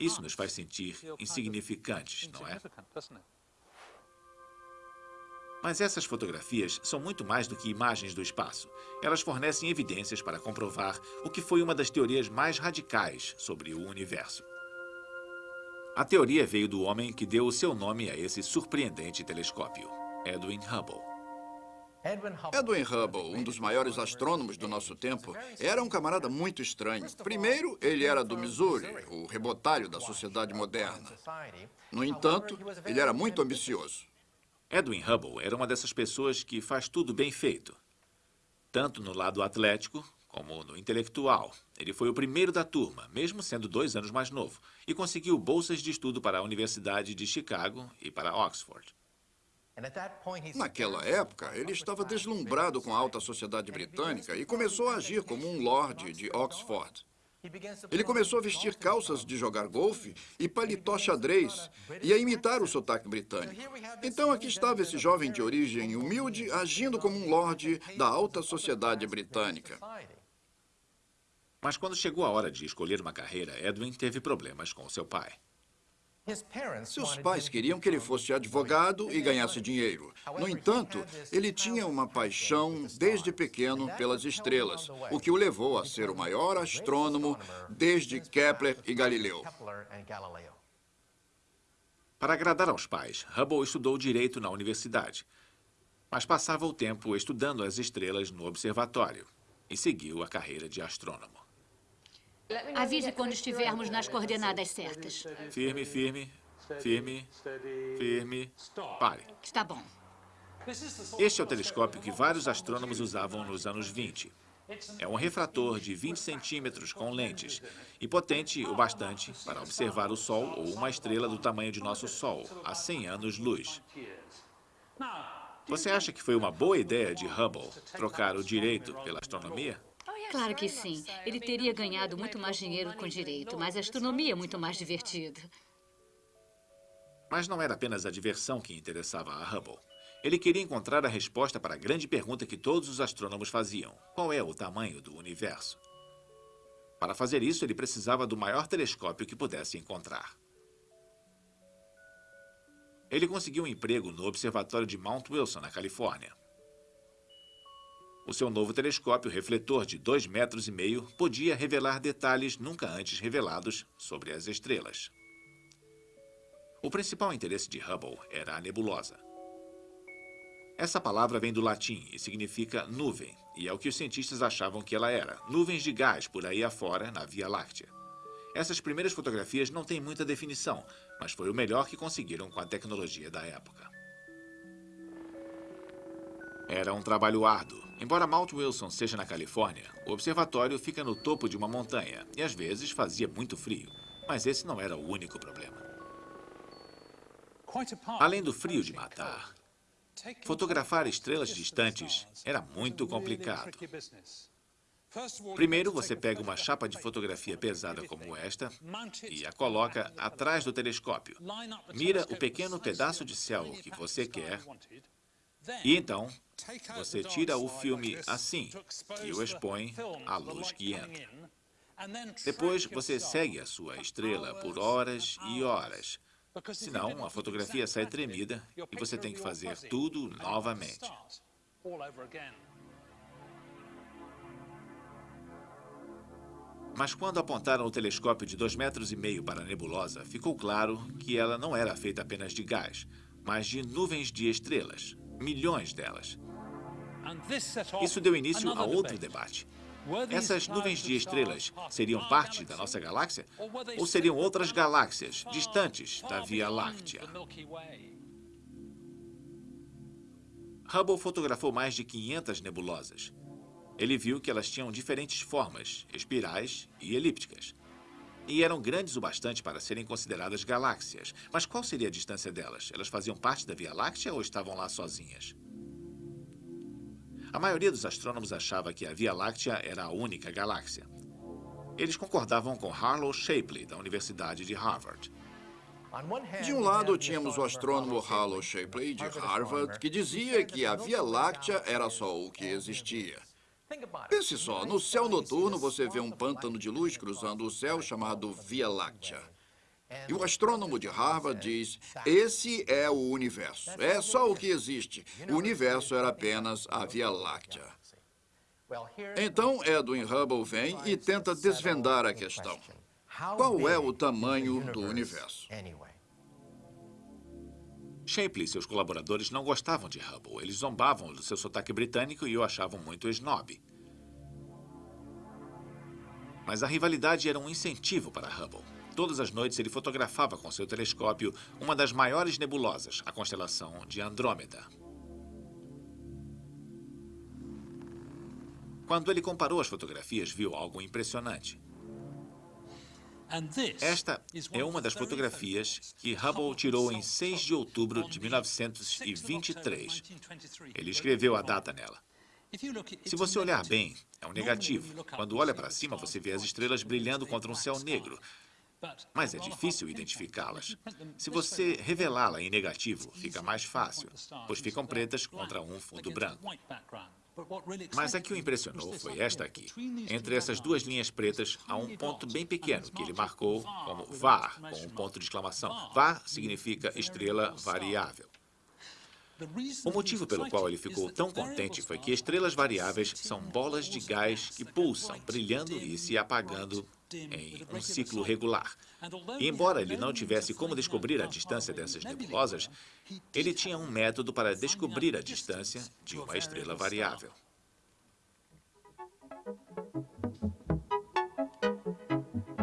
Isso nos faz sentir insignificantes, não é? Mas essas fotografias são muito mais do que imagens do espaço. Elas fornecem evidências para comprovar o que foi uma das teorias mais radicais sobre o universo. A teoria veio do homem que deu o seu nome a esse surpreendente telescópio, Edwin Hubble. Edwin Hubble, um dos maiores astrônomos do nosso tempo, era um camarada muito estranho. Primeiro, ele era do Missouri, o rebotalho da sociedade moderna. No entanto, ele era muito ambicioso. Edwin Hubble era uma dessas pessoas que faz tudo bem feito. Tanto no lado atlético, como no intelectual. Ele foi o primeiro da turma, mesmo sendo dois anos mais novo, e conseguiu bolsas de estudo para a Universidade de Chicago e para Oxford. Naquela época, ele estava deslumbrado com a alta sociedade britânica e começou a agir como um lord de Oxford. Ele começou a vestir calças de jogar golfe e paletó xadrez e a imitar o sotaque britânico. Então aqui estava esse jovem de origem humilde agindo como um lord da alta sociedade britânica. Mas quando chegou a hora de escolher uma carreira, Edwin teve problemas com seu pai. Seus pais queriam que ele fosse advogado e ganhasse dinheiro. No entanto, ele tinha uma paixão desde pequeno pelas estrelas, o que o levou a ser o maior astrônomo desde Kepler e Galileu. Para agradar aos pais, Hubble estudou direito na universidade, mas passava o tempo estudando as estrelas no observatório e seguiu a carreira de astrônomo. Avise quando estivermos nas coordenadas certas. Firme, firme, firme, firme. Pare. Está bom. Este é o telescópio que vários astrônomos usavam nos anos 20. É um refrator de 20 centímetros com lentes e potente o bastante para observar o Sol ou uma estrela do tamanho de nosso Sol a 100 anos-luz. Você acha que foi uma boa ideia de Hubble trocar o direito pela astronomia? Claro que sim. Ele teria ganhado muito mais dinheiro com direito, mas a astronomia é muito mais divertida. Mas não era apenas a diversão que interessava a Hubble. Ele queria encontrar a resposta para a grande pergunta que todos os astrônomos faziam. Qual é o tamanho do universo? Para fazer isso, ele precisava do maior telescópio que pudesse encontrar. Ele conseguiu um emprego no Observatório de Mount Wilson, na Califórnia. O seu novo telescópio refletor de 2,5 metros e meio podia revelar detalhes nunca antes revelados sobre as estrelas. O principal interesse de Hubble era a nebulosa. Essa palavra vem do latim e significa nuvem, e é o que os cientistas achavam que ela era, nuvens de gás por aí afora na Via Láctea. Essas primeiras fotografias não têm muita definição, mas foi o melhor que conseguiram com a tecnologia da época. Era um trabalho árduo. Embora Mount Wilson seja na Califórnia, o observatório fica no topo de uma montanha e às vezes fazia muito frio. Mas esse não era o único problema. Além do frio de matar, fotografar estrelas distantes era muito complicado. Primeiro, você pega uma chapa de fotografia pesada como esta e a coloca atrás do telescópio. Mira o pequeno pedaço de céu que você quer e então, você tira o filme assim e o expõe à luz que entra. Depois, você segue a sua estrela por horas e horas. Senão, a fotografia sai tremida e você tem que fazer tudo novamente. Mas quando apontaram o telescópio de dois metros e meio para a nebulosa, ficou claro que ela não era feita apenas de gás, mas de nuvens de estrelas, milhões delas. Isso deu início a outro debate. Essas nuvens de estrelas seriam parte da nossa galáxia ou seriam outras galáxias distantes da Via Láctea? Hubble fotografou mais de 500 nebulosas. Ele viu que elas tinham diferentes formas, espirais e elípticas. E eram grandes o bastante para serem consideradas galáxias. Mas qual seria a distância delas? Elas faziam parte da Via Láctea ou estavam lá sozinhas? A maioria dos astrônomos achava que a Via Láctea era a única galáxia. Eles concordavam com Harlow Shapley, da Universidade de Harvard. De um lado, tínhamos o astrônomo Harlow Shapley, de Harvard, que dizia que a Via Láctea era só o que existia. Pense só, no céu noturno você vê um pântano de luz cruzando o céu chamado Via Láctea. E o astrônomo de Harvard diz, esse é o universo, é só o que existe. O universo era apenas a Via Láctea. Então, Edwin Hubble vem e tenta desvendar a questão. Qual é o tamanho do universo? Shapley e seus colaboradores não gostavam de Hubble. Eles zombavam do seu sotaque britânico e o achavam muito snob. Mas a rivalidade era um incentivo para Hubble. Todas as noites ele fotografava com seu telescópio uma das maiores nebulosas, a constelação de Andrômeda. Quando ele comparou as fotografias, viu algo impressionante. Esta é uma das fotografias que Hubble tirou em 6 de outubro de 1923. Ele escreveu a data nela. Se você olhar bem, é um negativo. Quando olha para cima, você vê as estrelas brilhando contra um céu negro. Mas é difícil identificá-las. Se você revelá-la em negativo, fica mais fácil, pois ficam pretas contra um fundo branco. Mas a que o impressionou foi esta aqui. Entre essas duas linhas pretas, há um ponto bem pequeno que ele marcou como VAR, com um ponto de exclamação. VAR significa estrela variável. O motivo pelo qual ele ficou tão contente foi que estrelas variáveis são bolas de gás que pulsam, brilhando e se apagando em um ciclo regular. E embora ele não tivesse como descobrir a distância dessas nebulosas, ele tinha um método para descobrir a distância de uma estrela variável.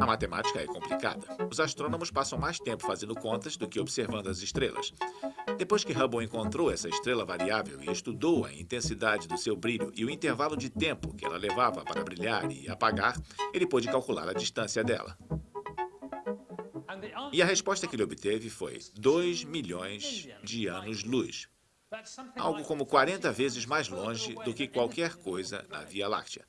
A matemática é complicada. Os astrônomos passam mais tempo fazendo contas do que observando as estrelas. Depois que Hubble encontrou essa estrela variável e estudou a intensidade do seu brilho e o intervalo de tempo que ela levava para brilhar e apagar, ele pôde calcular a distância dela. E a resposta que ele obteve foi 2 milhões de anos-luz. Algo como 40 vezes mais longe do que qualquer coisa na Via Láctea.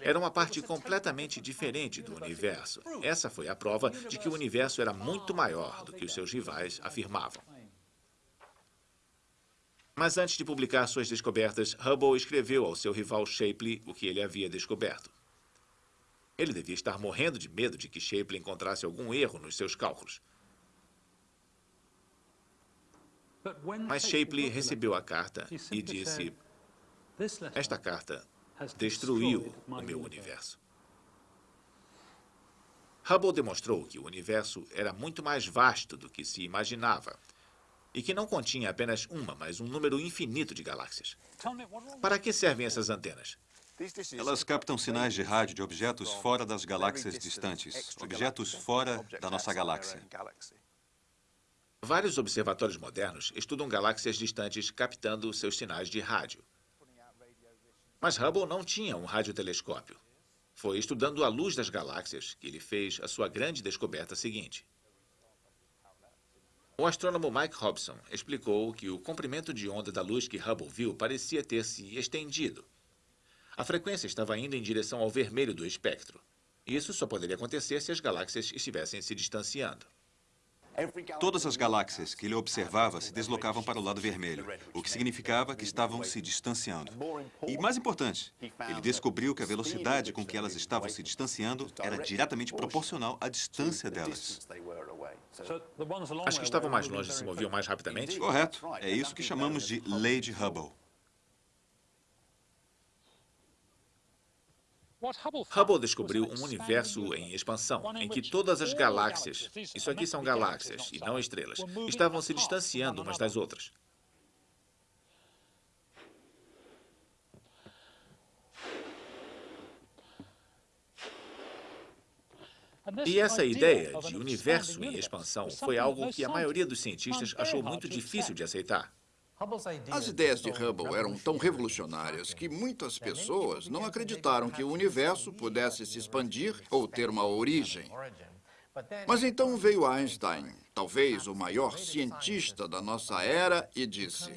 Era uma parte completamente diferente do universo. Essa foi a prova de que o universo era muito maior do que os seus rivais afirmavam. Mas antes de publicar suas descobertas, Hubble escreveu ao seu rival Shapley o que ele havia descoberto. Ele devia estar morrendo de medo de que Shapley encontrasse algum erro nos seus cálculos. Mas Shapley recebeu a carta e disse, esta carta destruiu o meu universo. Hubble demonstrou que o universo era muito mais vasto do que se imaginava e que não continha apenas uma, mas um número infinito de galáxias. Para que servem essas antenas? Elas captam sinais de rádio de objetos fora das galáxias distantes, objetos fora da nossa galáxia. Vários observatórios modernos estudam galáxias distantes captando seus sinais de rádio. Mas Hubble não tinha um radiotelescópio. Foi estudando a luz das galáxias que ele fez a sua grande descoberta seguinte. O astrônomo Mike Hobson explicou que o comprimento de onda da luz que Hubble viu parecia ter se estendido. A frequência estava indo em direção ao vermelho do espectro. Isso só poderia acontecer se as galáxias estivessem se distanciando. Todas as galáxias que ele observava se deslocavam para o lado vermelho, o que significava que estavam se distanciando. E, mais importante, ele descobriu que a velocidade com que elas estavam se distanciando era diretamente proporcional à distância delas. As que estavam mais longe se moviam mais rapidamente? Correto. É isso que chamamos de lei de Hubble. Hubble descobriu um universo em expansão, em que todas as galáxias, isso aqui são galáxias e não estrelas, estavam se distanciando umas das outras. E essa ideia de universo em expansão foi algo que a maioria dos cientistas achou muito difícil de aceitar. As ideias de Hubble eram tão revolucionárias que muitas pessoas não acreditaram que o universo pudesse se expandir ou ter uma origem. Mas então veio Einstein, talvez o maior cientista da nossa era, e disse: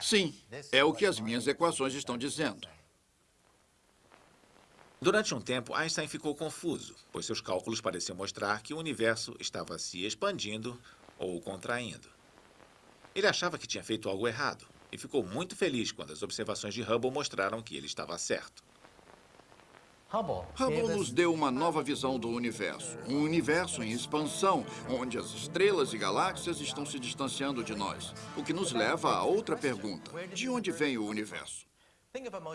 Sim, é o que as minhas equações estão dizendo. Durante um tempo, Einstein ficou confuso, pois seus cálculos pareciam mostrar que o universo estava se expandindo ou contraindo. Ele achava que tinha feito algo errado e ficou muito feliz quando as observações de Hubble mostraram que ele estava certo. Hubble nos deu uma nova visão do universo. Um universo em expansão, onde as estrelas e galáxias estão se distanciando de nós. O que nos leva a outra pergunta. De onde vem o universo?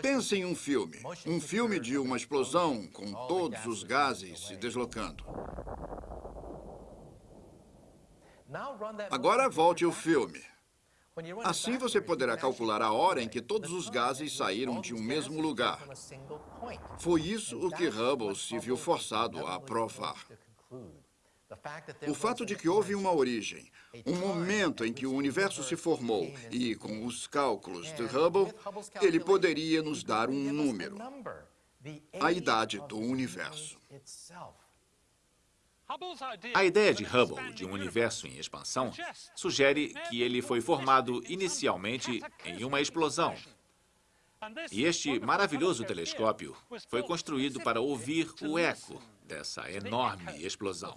Pense em um filme. Um filme de uma explosão com todos os gases se deslocando. Agora volte o filme. Assim você poderá calcular a hora em que todos os gases saíram de um mesmo lugar. Foi isso o que Hubble se viu forçado a provar. O fato de que houve uma origem, um momento em que o universo se formou, e com os cálculos de Hubble, ele poderia nos dar um número, a idade do universo. A ideia de Hubble de um universo em expansão sugere que ele foi formado inicialmente em uma explosão. E este maravilhoso telescópio foi construído para ouvir o eco dessa enorme explosão.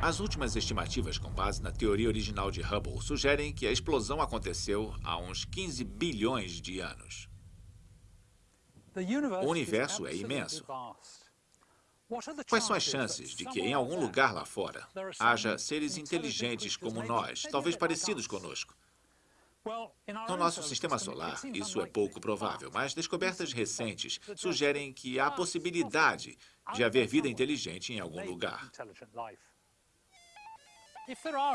As últimas estimativas com base na teoria original de Hubble sugerem que a explosão aconteceu há uns 15 bilhões de anos. O universo é imenso. Quais são as chances de que em algum lugar lá fora haja seres inteligentes como nós, talvez parecidos conosco? No nosso sistema solar, isso é pouco provável, mas descobertas recentes sugerem que há possibilidade de haver vida inteligente em algum lugar.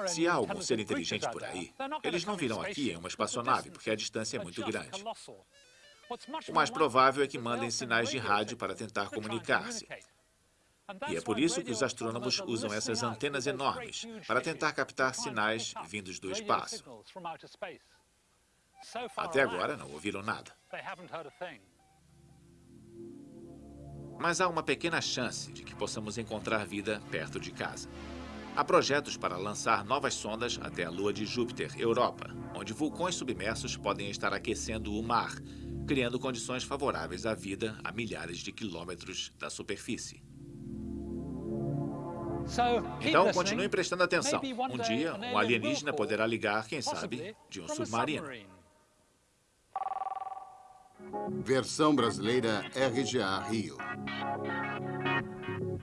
Se há algum ser inteligente por aí, eles não virão aqui em uma espaçonave, porque a distância é muito grande. O mais provável é que mandem sinais de rádio para tentar comunicar-se. E é por isso que os astrônomos usam essas antenas enormes para tentar captar sinais vindos do espaço. Até agora não ouviram nada. Mas há uma pequena chance de que possamos encontrar vida perto de casa. Há projetos para lançar novas sondas até a lua de Júpiter, Europa, onde vulcões submersos podem estar aquecendo o mar, criando condições favoráveis à vida a milhares de quilômetros da superfície. Então, continue prestando atenção. Um dia, um alienígena poderá ligar, quem sabe, de um submarino. Versão brasileira RGA Rio. you